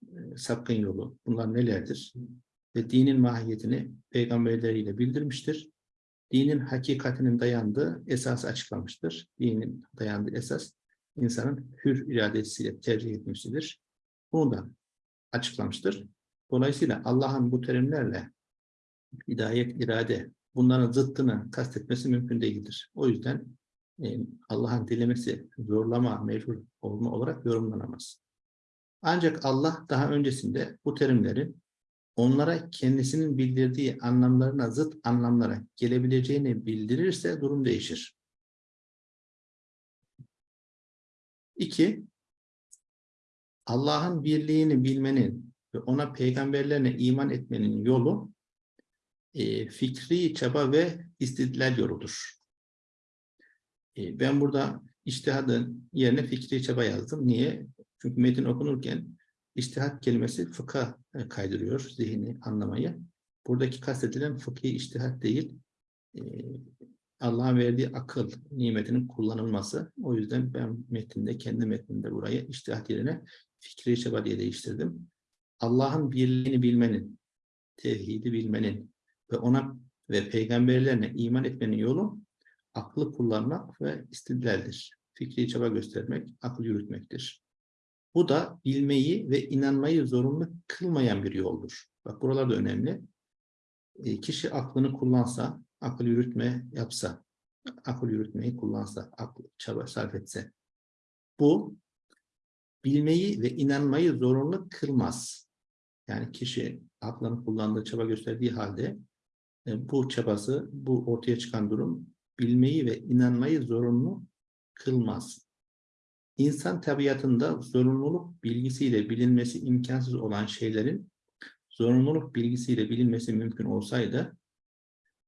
e, sapkın yolu, bunlar nelerdir? Ve dinin mahiyetini peygamberleriyle bildirmiştir. Dinin hakikatinin dayandığı esası açıklamıştır. Dinin dayandığı esas insanın hür iradesiyle tercih etmesidir. Bunu da açıklamıştır. Dolayısıyla Allah'ın bu terimlerle hidayet, irade bunların zıttını kastetmesi mümkün değildir. O yüzden e, Allah'ın dilemesi zorlama, mecbur olma olarak yorumlanamaz. Ancak Allah daha öncesinde bu terimlerin onlara kendisinin bildirdiği anlamlarına zıt anlamlara gelebileceğini bildirirse durum değişir. İki, Allah'ın birliğini bilmenin ve ona peygamberlerine iman etmenin yolu e, fikri çaba ve istidlal yoludur. E, ben burada iştihadın yerine fikri çaba yazdım. Niye? Çünkü metin okunurken iştihat kelimesi fıkha e, kaydırıyor zihni anlamayı. Buradaki kastedilen fıkhi iştihat değil, e, Allah'ın verdiği akıl nimetinin kullanılması. O yüzden ben metninde, kendi metninde burayı iştihat yerine fikri çaba diye değiştirdim. Allah'ın birliğini bilmenin, tevhidi bilmenin ve ona ve peygamberlerine iman etmenin yolu aklı kullanmak ve istidlaldir. Fikri çaba göstermek, akıl yürütmektir. Bu da bilmeyi ve inanmayı zorunlu kılmayan bir yoldur. Bak buralarda önemli. E, kişi aklını kullansa, akıl yürütme yapsa, akıl yürütmeyi kullansa, akıl çaba sarf etse. Bu bilmeyi ve inanmayı zorunlu kılmaz. Yani kişi aklını kullandığı, çaba gösterdiği halde e, bu çabası, bu ortaya çıkan durum bilmeyi ve inanmayı zorunlu kılmaz. İnsan tabiatında zorunluluk bilgisiyle bilinmesi imkansız olan şeylerin zorunluluk bilgisiyle bilinmesi mümkün olsaydı,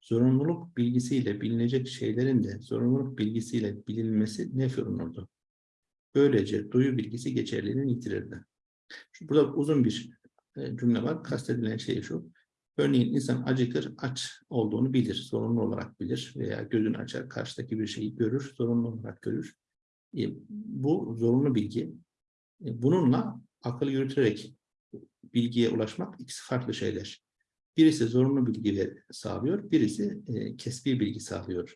zorunluluk bilgisiyle bilinecek şeylerin de zorunluluk bilgisiyle bilinmesi nef olunurdu. Böylece duyu bilgisi geçerliliğini yitirirdi. Şu- Burada uzun bir e, cümle var. Kastedilen şey şu. Örneğin insan acıkır, aç olduğunu bilir, zorunlu olarak bilir veya gözünü açar, karşıdaki bir şeyi görür, zorunlu olarak görür. E, bu zorunlu bilgi. E, bununla akıl yürüterek bilgiye ulaşmak ikisi farklı şeyler. Birisi zorunlu bilgi sağlıyor, birisi e, kesbi bilgi sağlıyor.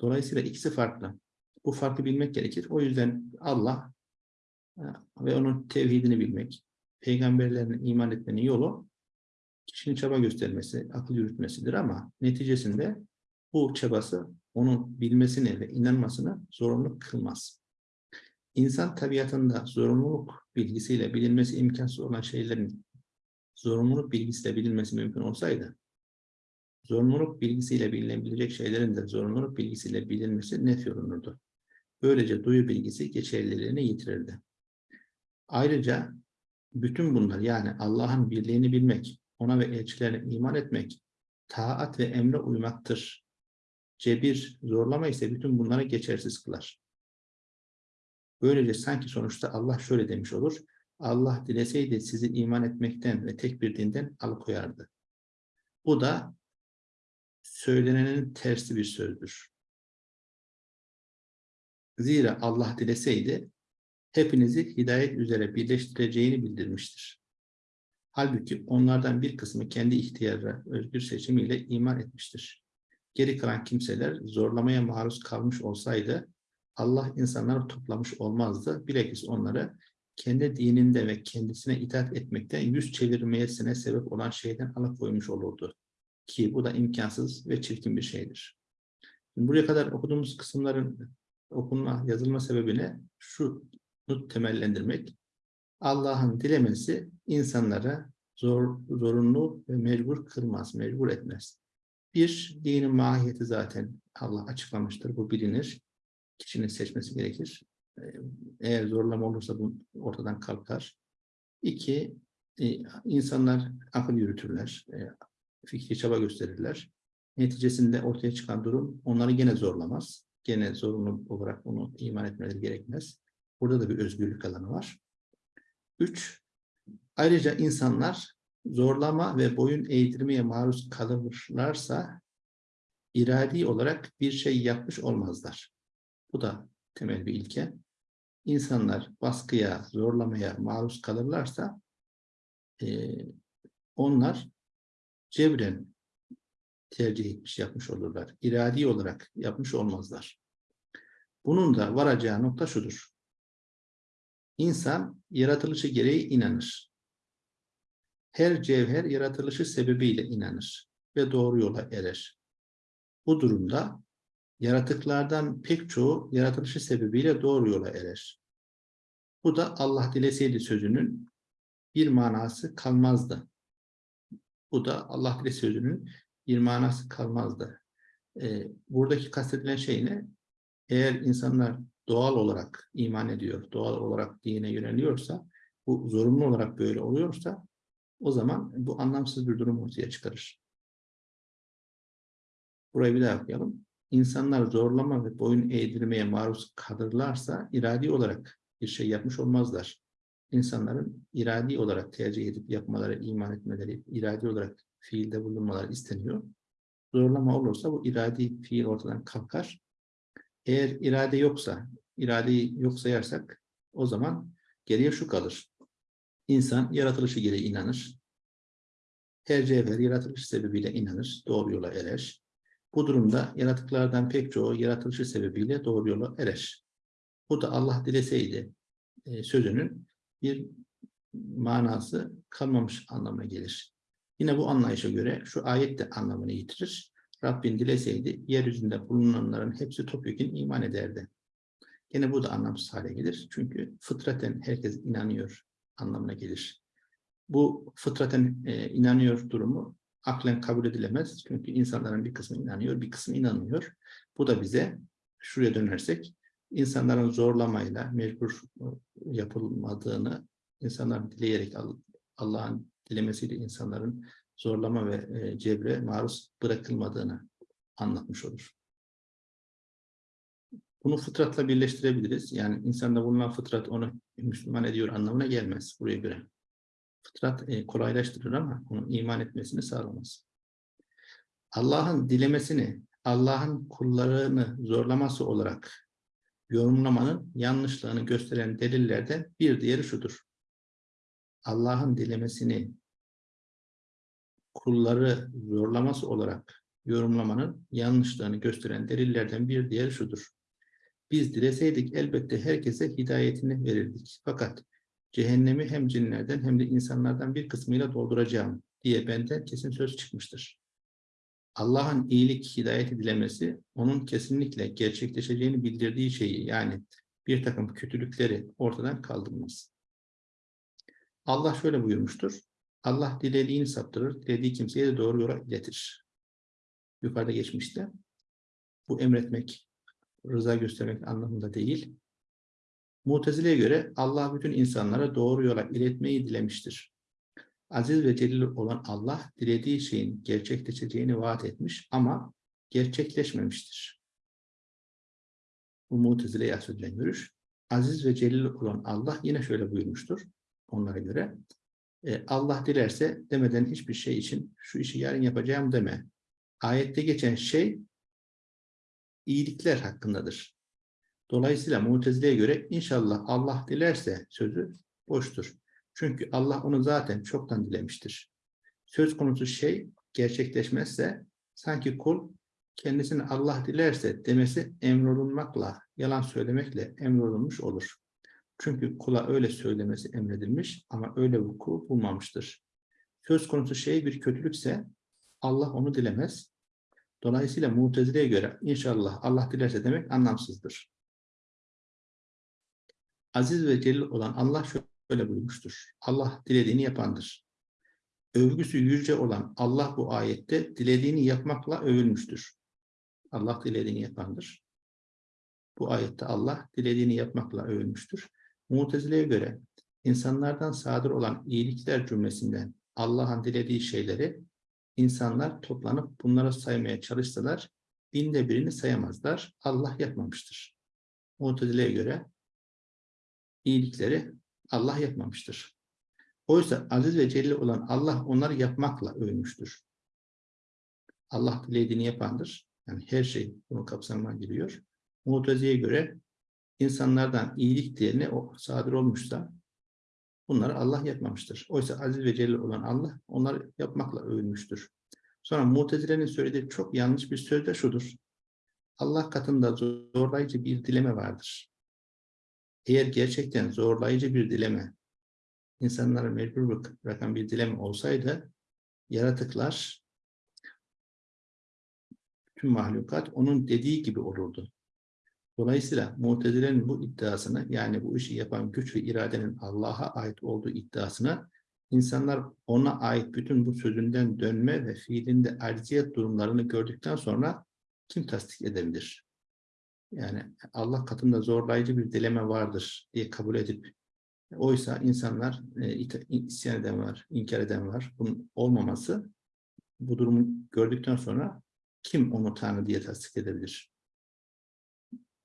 Dolayısıyla ikisi farklı. Bu farkı bilmek gerekir. O yüzden Allah e, ve onun tevhidini bilmek, peygamberlerine iman etmenin yolu kişinin çaba göstermesi, akıl yürütmesidir ama neticesinde bu çabası onun bilmesini ve inanmasını zorunlu kılmaz. İnsan tabiatında zorunluluk bilgisiyle bilinmesi imkansız olan şeylerin zorunluluk bilgisiyle bilinmesi mümkün olsaydı, zorunluluk bilgisiyle bilinebilecek şeylerin de zorunluluk bilgisiyle bilinmesi nef olunurdu. Böylece duyu bilgisi geçerliliğini yitirirdi. Ayrıca bütün bunlar yani Allah'ın birliğini bilmek, ona ve elçilerine iman etmek, taat ve emre uymaktır. Cebir, zorlama ise bütün bunları geçersiz kılar. Böylece sanki sonuçta Allah şöyle demiş olur, Allah dileseydi sizi iman etmekten ve tek bir dinden alıkoyardı. Bu da söylenenin tersi bir sözdür. Zira Allah dileseydi hepinizi hidayet üzere birleştireceğini bildirmiştir. Halbuki onlardan bir kısmı kendi ihtiyarı, özgür seçimiyle iman etmiştir. Geri kalan kimseler zorlamaya maruz kalmış olsaydı Allah insanları toplamış olmazdı. Bilakis onları kendi dininde ve kendisine itaat etmekten yüz çevirmeyesine sebep olan şeyden alıkoymuş olurdu. Ki bu da imkansız ve çirkin bir şeydir. Buraya kadar okuduğumuz kısımların okunma, yazılma sebebine şunu temellendirmek. Allah'ın dilemesi insanlara zor, zorunlu ve mecbur kılmaz, mecbur etmez. Bir, dinin mahiyeti zaten Allah açıklamıştır, bu bilinir. Kişinin seçmesi gerekir. Ee, Eğer zorlama olursa bu ortadan kalkar. İki, e, insanlar akıl yürütürler, e, fikri çaba gösterirler. Neticesinde ortaya çıkan durum onları gene zorlamaz. Gene zorunlu olarak onu iman etmeleri gerekmez. Burada da bir özgürlük alanı var. Üç, ayrıca insanlar zorlama ve boyun eğdirmeye maruz kalırlarsa iradi olarak bir şey yapmış olmazlar. Bu da temel bir ilke. İnsanlar baskıya, zorlamaya maruz kalırlarsa eee, onlar cebren tercih etmiş, yapmış olurlar. İradi olarak yapmış olmazlar. Bunun da varacağı nokta şudur. İnsan yaratılışı gereği inanır. Her cevher yaratılışı sebebiyle inanır ve doğru yola erer. Bu durumda yaratıklardan pek çoğu yaratılışı sebebiyle doğru yola erer. Bu da Allah dileseydi sözünün bir manası kalmazdı. Bu da Allah dile sözünün bir manası kalmazdı. Ee, buradaki kastedilen şey ne? Eğer insanlar doğal olarak iman ediyor, doğal olarak dine yöneliyorsa, bu zorunlu olarak böyle oluyorsa, o zaman bu anlamsız bir durum ortaya çıkarır. Burayı bir daha okuyalım. İnsanlar zorlama ve boyun eğdirmeye maruz kalırlarsa iradi olarak bir şey yapmış olmazlar. İnsanların iradi olarak tercih edip yapmaları, iman etmeleri, iradi olarak fiilde bulunmaları isteniyor. Zorlama olursa bu iradi fiil ortadan kalkar. Eğer irade yoksa, iradeyi yok sayarsak o zaman geriye şu kalır. İnsan yaratılışı gereği inanır. Her cevher yaratılış sebebiyle inanır, doğru yola erer. Bu durumda yaratıklardan pek çoğu yaratılışı sebebiyle doğru yola erer. Bu da Allah dileseydi e, sözünün bir manası kalmamış anlamına gelir. Yine bu anlayışa göre şu ayet de anlamını yitirir. Rabbin dileseydi yeryüzünde bulunanların hepsi topyekun iman ederdi. Yine bu da anlamsız hale gelir. Çünkü fıtraten herkes inanıyor anlamına gelir. Bu fıtraten e, inanıyor durumu aklen kabul edilemez. Çünkü insanların bir kısmı inanıyor, bir kısmı inanmıyor. Bu da bize şuraya dönersek insanların zorlamayla mecbur yapılmadığını insanların dileyerek Allah'ın dilemesiyle insanların zorlama ve e, cebre maruz bırakılmadığını anlatmış olur. Bunu fıtratla birleştirebiliriz. Yani insanda bulunan fıtrat onu Müslüman ediyor anlamına gelmez buraya göre. Fıtrat e, kolaylaştırır ama onun iman etmesini sağlamaz. Allah'ın dilemesini, Allah'ın kullarını zorlaması olarak yorumlamanın yanlışlığını gösteren delillerden bir diğeri şudur. Allah'ın dilemesini kulları zorlaması olarak yorumlamanın yanlışlığını gösteren delillerden bir diğeri şudur. Biz dileseydik elbette herkese hidayetini verirdik. Fakat cehennemi hem cinlerden hem de insanlardan bir kısmıyla dolduracağım diye benden kesin söz çıkmıştır. Allah'ın iyilik, hidayet dilemesi, onun kesinlikle gerçekleşeceğini bildirdiği şeyi yani bir takım kötülükleri ortadan kaldırmaz. Allah şöyle buyurmuştur. Allah dilediğini saptırır, dilediği kimseye de doğru yola iletir. Yukarıda geçmişti. Bu emretmek, rıza göstermek anlamında değil. Mutezile'ye göre Allah bütün insanlara doğru yola iletmeyi dilemiştir. Aziz ve celil olan Allah dilediği şeyin gerçekleşeceğini vaat etmiş ama gerçekleşmemiştir. Bu Mutezile'ye söylenen görüş. Aziz ve celil olan Allah yine şöyle buyurmuştur onlara göre. E, Allah dilerse demeden hiçbir şey için şu işi yarın yapacağım deme. Ayette geçen şey iyilikler hakkındadır. Dolayısıyla Mutezile'ye göre inşallah Allah dilerse sözü boştur. Çünkü Allah onu zaten çoktan dilemiştir. Söz konusu şey gerçekleşmezse sanki kul kendisini Allah dilerse demesi emrolunmakla, yalan söylemekle emrolunmuş olur. Çünkü kula öyle söylemesi emredilmiş ama öyle vuku bulmamıştır. Söz konusu şey bir kötülükse Allah onu dilemez. Dolayısıyla Mutezile'ye göre inşallah Allah dilerse demek anlamsızdır. Aziz ve celil olan Allah şöyle buyurmuştur. Allah dilediğini yapandır. Övgüsü yüce olan Allah bu ayette dilediğini yapmakla övülmüştür. Allah dilediğini yapandır. Bu ayette Allah dilediğini yapmakla övülmüştür. Mutezile'ye göre insanlardan sadır olan iyilikler cümlesinden Allah'ın dilediği şeyleri insanlar toplanıp bunları saymaya çalışsalar binde birini sayamazlar. Allah yapmamıştır. Mutezile'ye göre iyilikleri Allah yapmamıştır. Oysa aziz ve celil olan Allah onları yapmakla övmüştür. Allah dilediğini yapandır. Yani her şey bunu kapsamına giriyor. Mutezi'ye göre insanlardan iyilik diğerine o sadır olmuşsa bunları Allah yapmamıştır. Oysa aziz ve celil olan Allah onları yapmakla övülmüştür. Sonra Mutezile'nin söylediği çok yanlış bir söz de şudur. Allah katında zorlayıcı bir dileme vardır. Eğer gerçekten zorlayıcı bir dileme, insanları mecbur bırakan bir dileme olsaydı, yaratıklar, tüm mahlukat onun dediği gibi olurdu. Dolayısıyla Mutezile'nin bu iddiasını yani bu işi yapan güç ve iradenin Allah'a ait olduğu iddiasını İnsanlar ona ait bütün bu sözünden dönme ve fiilinde acziyet durumlarını gördükten sonra kim tasdik edebilir? Yani Allah katında zorlayıcı bir dileme vardır diye kabul edip oysa insanlar e, isyan eden var, inkar eden var. Bunun olmaması bu durumu gördükten sonra kim onu Tanrı diye tasdik edebilir?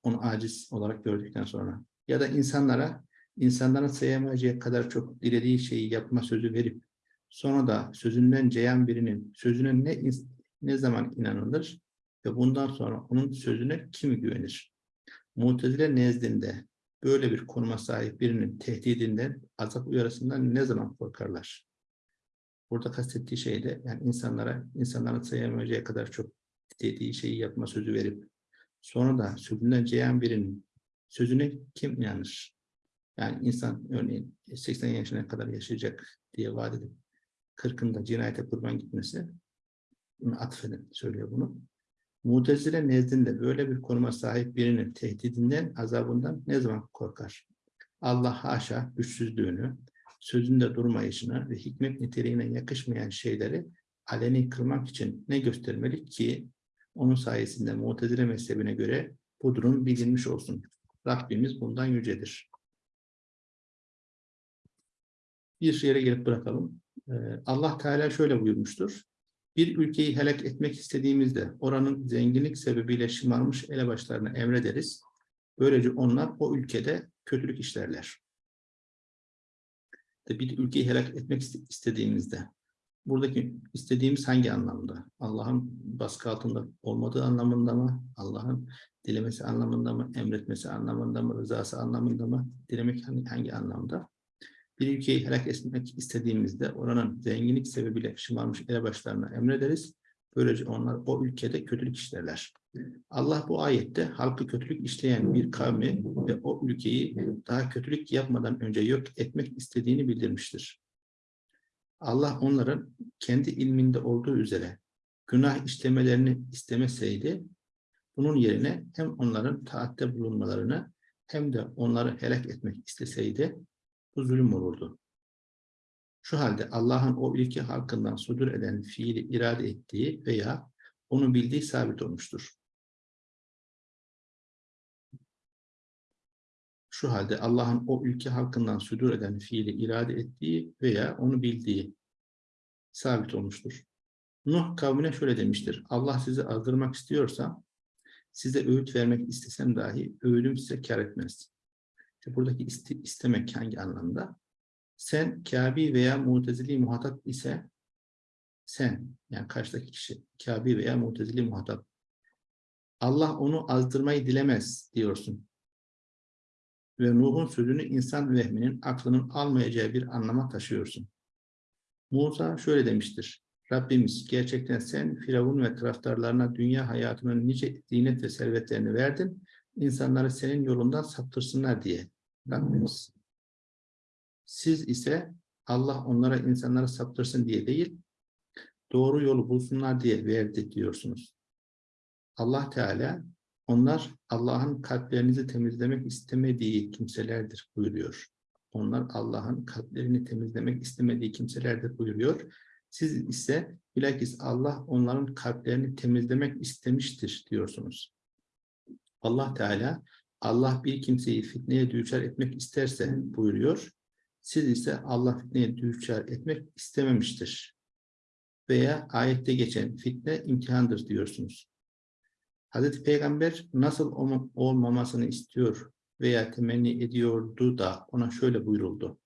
Onu aciz olarak gördükten sonra. Ya da insanlara insanların sayamayacağı kadar çok dilediği şeyi yapma sözü verip sonra da sözünden ceyan birinin sözüne ne ne zaman inanılır ve bundan sonra onun sözüne kim güvenir? Mutezile nezdinde böyle bir konuma sahip birinin tehdidinden, azap uyarısından ne zaman korkarlar? Burada kastettiği şey de yani insanlara, insanların sayamayacağı kadar çok dediği şeyi yapma sözü verip sonra da sözünden ceyan birinin sözüne kim inanır? Yani insan örneğin 80 yaşına kadar yaşayacak diye vaat edip 40'ında cinayete kurban gitmesi bunu atfedin söylüyor bunu. Mutezile nezdinde böyle bir konuma sahip birinin tehdidinden, azabından ne zaman korkar? Allah haşa güçsüzlüğünü, sözünde durmayışını ve hikmet niteliğine yakışmayan şeyleri aleni kılmak için ne göstermeli ki onun sayesinde Mu'tezile mezhebine göre bu durum bilinmiş olsun. Rabbimiz bundan yücedir. Bir yere gelip bırakalım. Ee, Allah Teala şöyle buyurmuştur. Bir ülkeyi helak etmek istediğimizde oranın zenginlik sebebiyle şımarmış elebaşlarına emrederiz. Böylece onlar o ülkede kötülük işlerler. Bir ülkeyi helak etmek iste- istediğimizde buradaki istediğimiz hangi anlamda? Allah'ın baskı altında olmadığı anlamında mı? Allah'ın dilemesi anlamında mı? Emretmesi anlamında mı? Rızası anlamında mı? Dilemek hangi, hangi anlamda? Bir ülkeyi helak etmek istediğimizde oranın zenginlik sebebiyle şımarmış elebaşlarına emrederiz. Böylece onlar o ülkede kötülük işlerler. Allah bu ayette halkı kötülük işleyen bir kavmi ve o ülkeyi daha kötülük yapmadan önce yok etmek istediğini bildirmiştir. Allah onların kendi ilminde olduğu üzere günah işlemelerini istemeseydi, bunun yerine hem onların taatte bulunmalarını hem de onları helak etmek isteseydi, bu zulüm olurdu. Şu halde Allah'ın o ülke halkından sudur eden fiili irade ettiği veya onu bildiği sabit olmuştur. Şu halde Allah'ın o ülke halkından sudur eden fiili irade ettiği veya onu bildiği sabit olmuştur. Nuh kavmine şöyle demiştir. Allah sizi azdırmak istiyorsa size öğüt vermek istesem dahi öğüdüm size kar etmez. İşte buradaki iste- istemek hangi anlamda? Sen Kabi veya Mutezili muhatap ise sen yani karşıdaki kişi Kabi veya Mutezili muhatap Allah onu azdırmayı dilemez diyorsun. Ve Nuh'un sözünü insan vehminin aklının almayacağı bir anlama taşıyorsun. Musa şöyle demiştir. Rabbimiz gerçekten sen Firavun ve taraftarlarına dünya hayatının nice zinet ve servetlerini verdin. İnsanları senin yolundan saptırsınlar diye. Rabbimiz. Siz ise Allah onlara insanları saptırsın diye değil, doğru yolu bulsunlar diye verdi diyorsunuz. Allah Teala onlar Allah'ın kalplerinizi temizlemek istemediği kimselerdir buyuruyor. Onlar Allah'ın kalplerini temizlemek istemediği kimselerdir buyuruyor. Siz ise bilakis Allah onların kalplerini temizlemek istemiştir diyorsunuz. Allah Teala Allah bir kimseyi fitneye düçar etmek isterse buyuruyor. Siz ise Allah fitneye düçar etmek istememiştir. Veya ayette geçen fitne imtihandır diyorsunuz. Hazreti Peygamber nasıl olma- olmamasını istiyor veya temenni ediyordu da ona şöyle buyuruldu.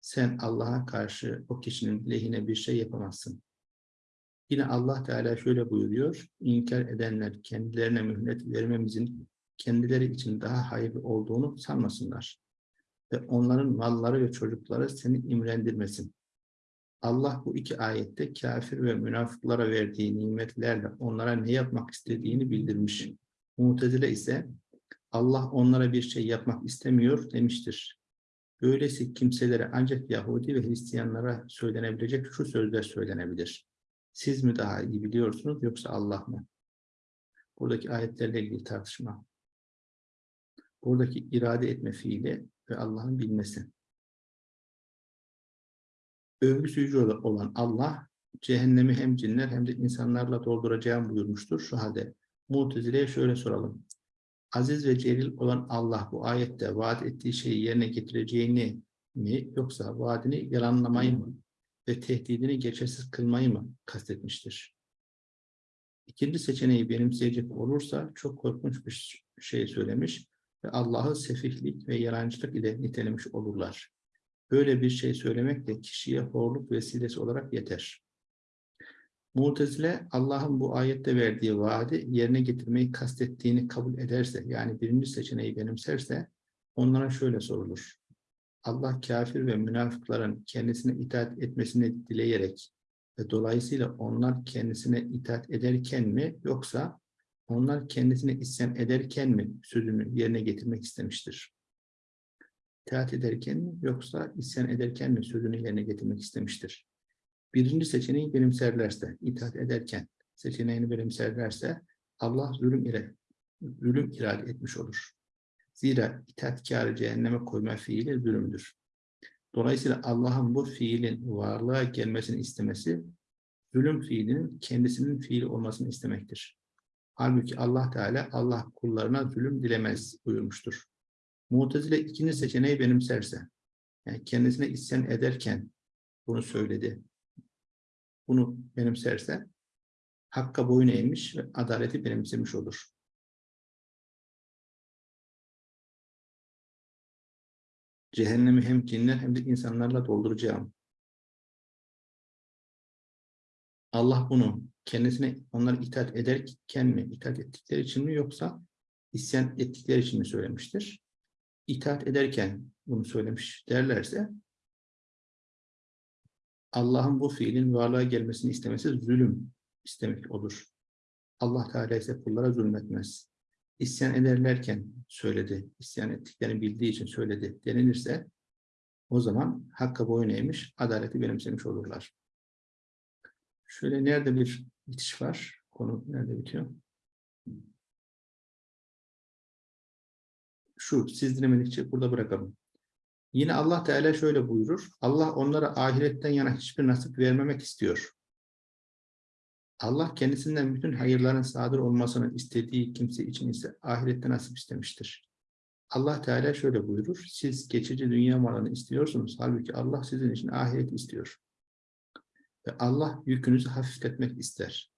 Sen Allah'a karşı o kişinin lehine bir şey yapamazsın. Yine Allah Teala şöyle buyuruyor. İnkar edenler kendilerine mühlet vermemizin kendileri için daha hayırlı olduğunu sanmasınlar. Ve onların malları ve çocukları seni imrendirmesin. Allah bu iki ayette kafir ve münafıklara verdiği nimetlerle onlara ne yapmak istediğini bildirmiş. Mutezile ise Allah onlara bir şey yapmak istemiyor demiştir. Böylesi kimselere ancak Yahudi ve Hristiyanlara söylenebilecek şu sözler söylenebilir. Siz mi daha iyi biliyorsunuz yoksa Allah mı? Buradaki ayetlerle ilgili tartışma. Buradaki irade etme fiili ve Allah'ın bilmesi. Övgüsü yüce olan Allah cehennemi hem cinler hem de insanlarla dolduracağım buyurmuştur. Şu halde Mutezile'ye şöyle soralım. Aziz ve celil olan Allah bu ayette vaat ettiği şeyi yerine getireceğini mi yoksa vaadini yalanlamayı mı ve tehdidini geçersiz kılmayı mı kastetmiştir? İkinci seçeneği benimseyecek olursa çok korkunç bir şey söylemiş ve Allah'ı sefihlik ve yalancılık ile nitelemiş olurlar. Böyle bir şey söylemek de kişiye horluk vesilesi olarak yeter. Mu'tezile Allah'ın bu ayette verdiği vaadi yerine getirmeyi kastettiğini kabul ederse, yani birinci seçeneği benimserse, onlara şöyle sorulur. Allah kafir ve münafıkların kendisine itaat etmesini dileyerek ve dolayısıyla onlar kendisine itaat ederken mi yoksa onlar kendisine isyan ederken mi sözünü yerine getirmek istemiştir? İtaat ederken mi yoksa isyan ederken mi sözünü yerine getirmek istemiştir? Birinci seçeneği benimserlerse, itaat ederken seçeneğini benimserlerse Allah zulüm ile zulüm irade etmiş olur. Zira itaatkarı cehenneme koyma fiili zulümdür. Dolayısıyla Allah'ın bu fiilin varlığa gelmesini istemesi, zulüm fiilinin kendisinin fiili olmasını istemektir. Halbuki Allah Teala Allah kullarına zulüm dilemez buyurmuştur. Mu'tezile ikinci seçeneği benimserse, yani kendisine isyan ederken bunu söyledi. Bunu benimserse, hakka boyun eğmiş ve adaleti benimsemiş olur. Cehennemi hem cinler hem de insanlarla dolduracağım. Allah bunu kendisine onlara itaat ederken mi, itaat ettikleri için mi yoksa isyan ettikleri için mi söylemiştir? İtaat ederken bunu söylemiş derlerse Allah'ın bu fiilin varlığa gelmesini istemesi zulüm istemek olur. Allah Teala ise kullara zulmetmez. İsyan ederlerken söyledi, isyan ettiklerini bildiği için söyledi denilirse o zaman hakka boyun eğmiş, adaleti benimsemiş olurlar. Şöyle nerede bir bitiş var? Konu nerede bitiyor? Şu, siz dinlemedikçe burada bırakalım. Yine Allah Teala şöyle buyurur. Allah onlara ahiretten yana hiçbir nasip vermemek istiyor. Allah kendisinden bütün hayırların sadır olmasını istediği kimse için ise ahirette nasip istemiştir. Allah Teala şöyle buyurur. Siz geçici dünya malını istiyorsunuz. Halbuki Allah sizin için ahiret istiyor. Ve Allah yükünüzü hafifletmek ister.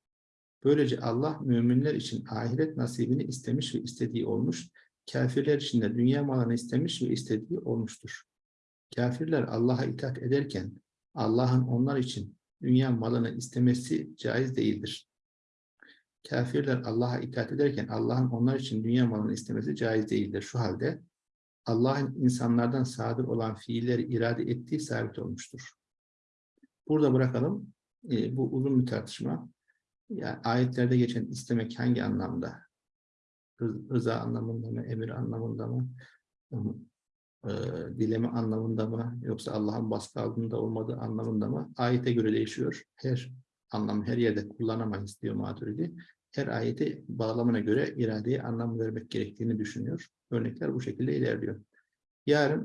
Böylece Allah müminler için ahiret nasibini istemiş ve istediği olmuş. Kafirler için de dünya malını istemiş ve istediği olmuştur. Kafirler Allah'a itaat ederken Allah'ın onlar için dünya malını istemesi caiz değildir. Kafirler Allah'a itaat ederken Allah'ın onlar için dünya malını istemesi caiz değildir. Şu halde Allah'ın insanlardan sadır olan fiilleri irade ettiği sabit olmuştur. Burada bırakalım. E, bu uzun bir tartışma. Yani ayetlerde geçen istemek hangi anlamda? Rı- Rıza anlamında mı, emir anlamında mı? E, dileme anlamında mı? Yoksa Allah'ın baskı altında olmadığı anlamında mı? Ayete göre değişiyor. Her anlam her yerde kullanamayız diyor Maturidi. Her ayeti bağlamına göre iradeye anlam vermek gerektiğini düşünüyor. Örnekler bu şekilde ilerliyor. Yarın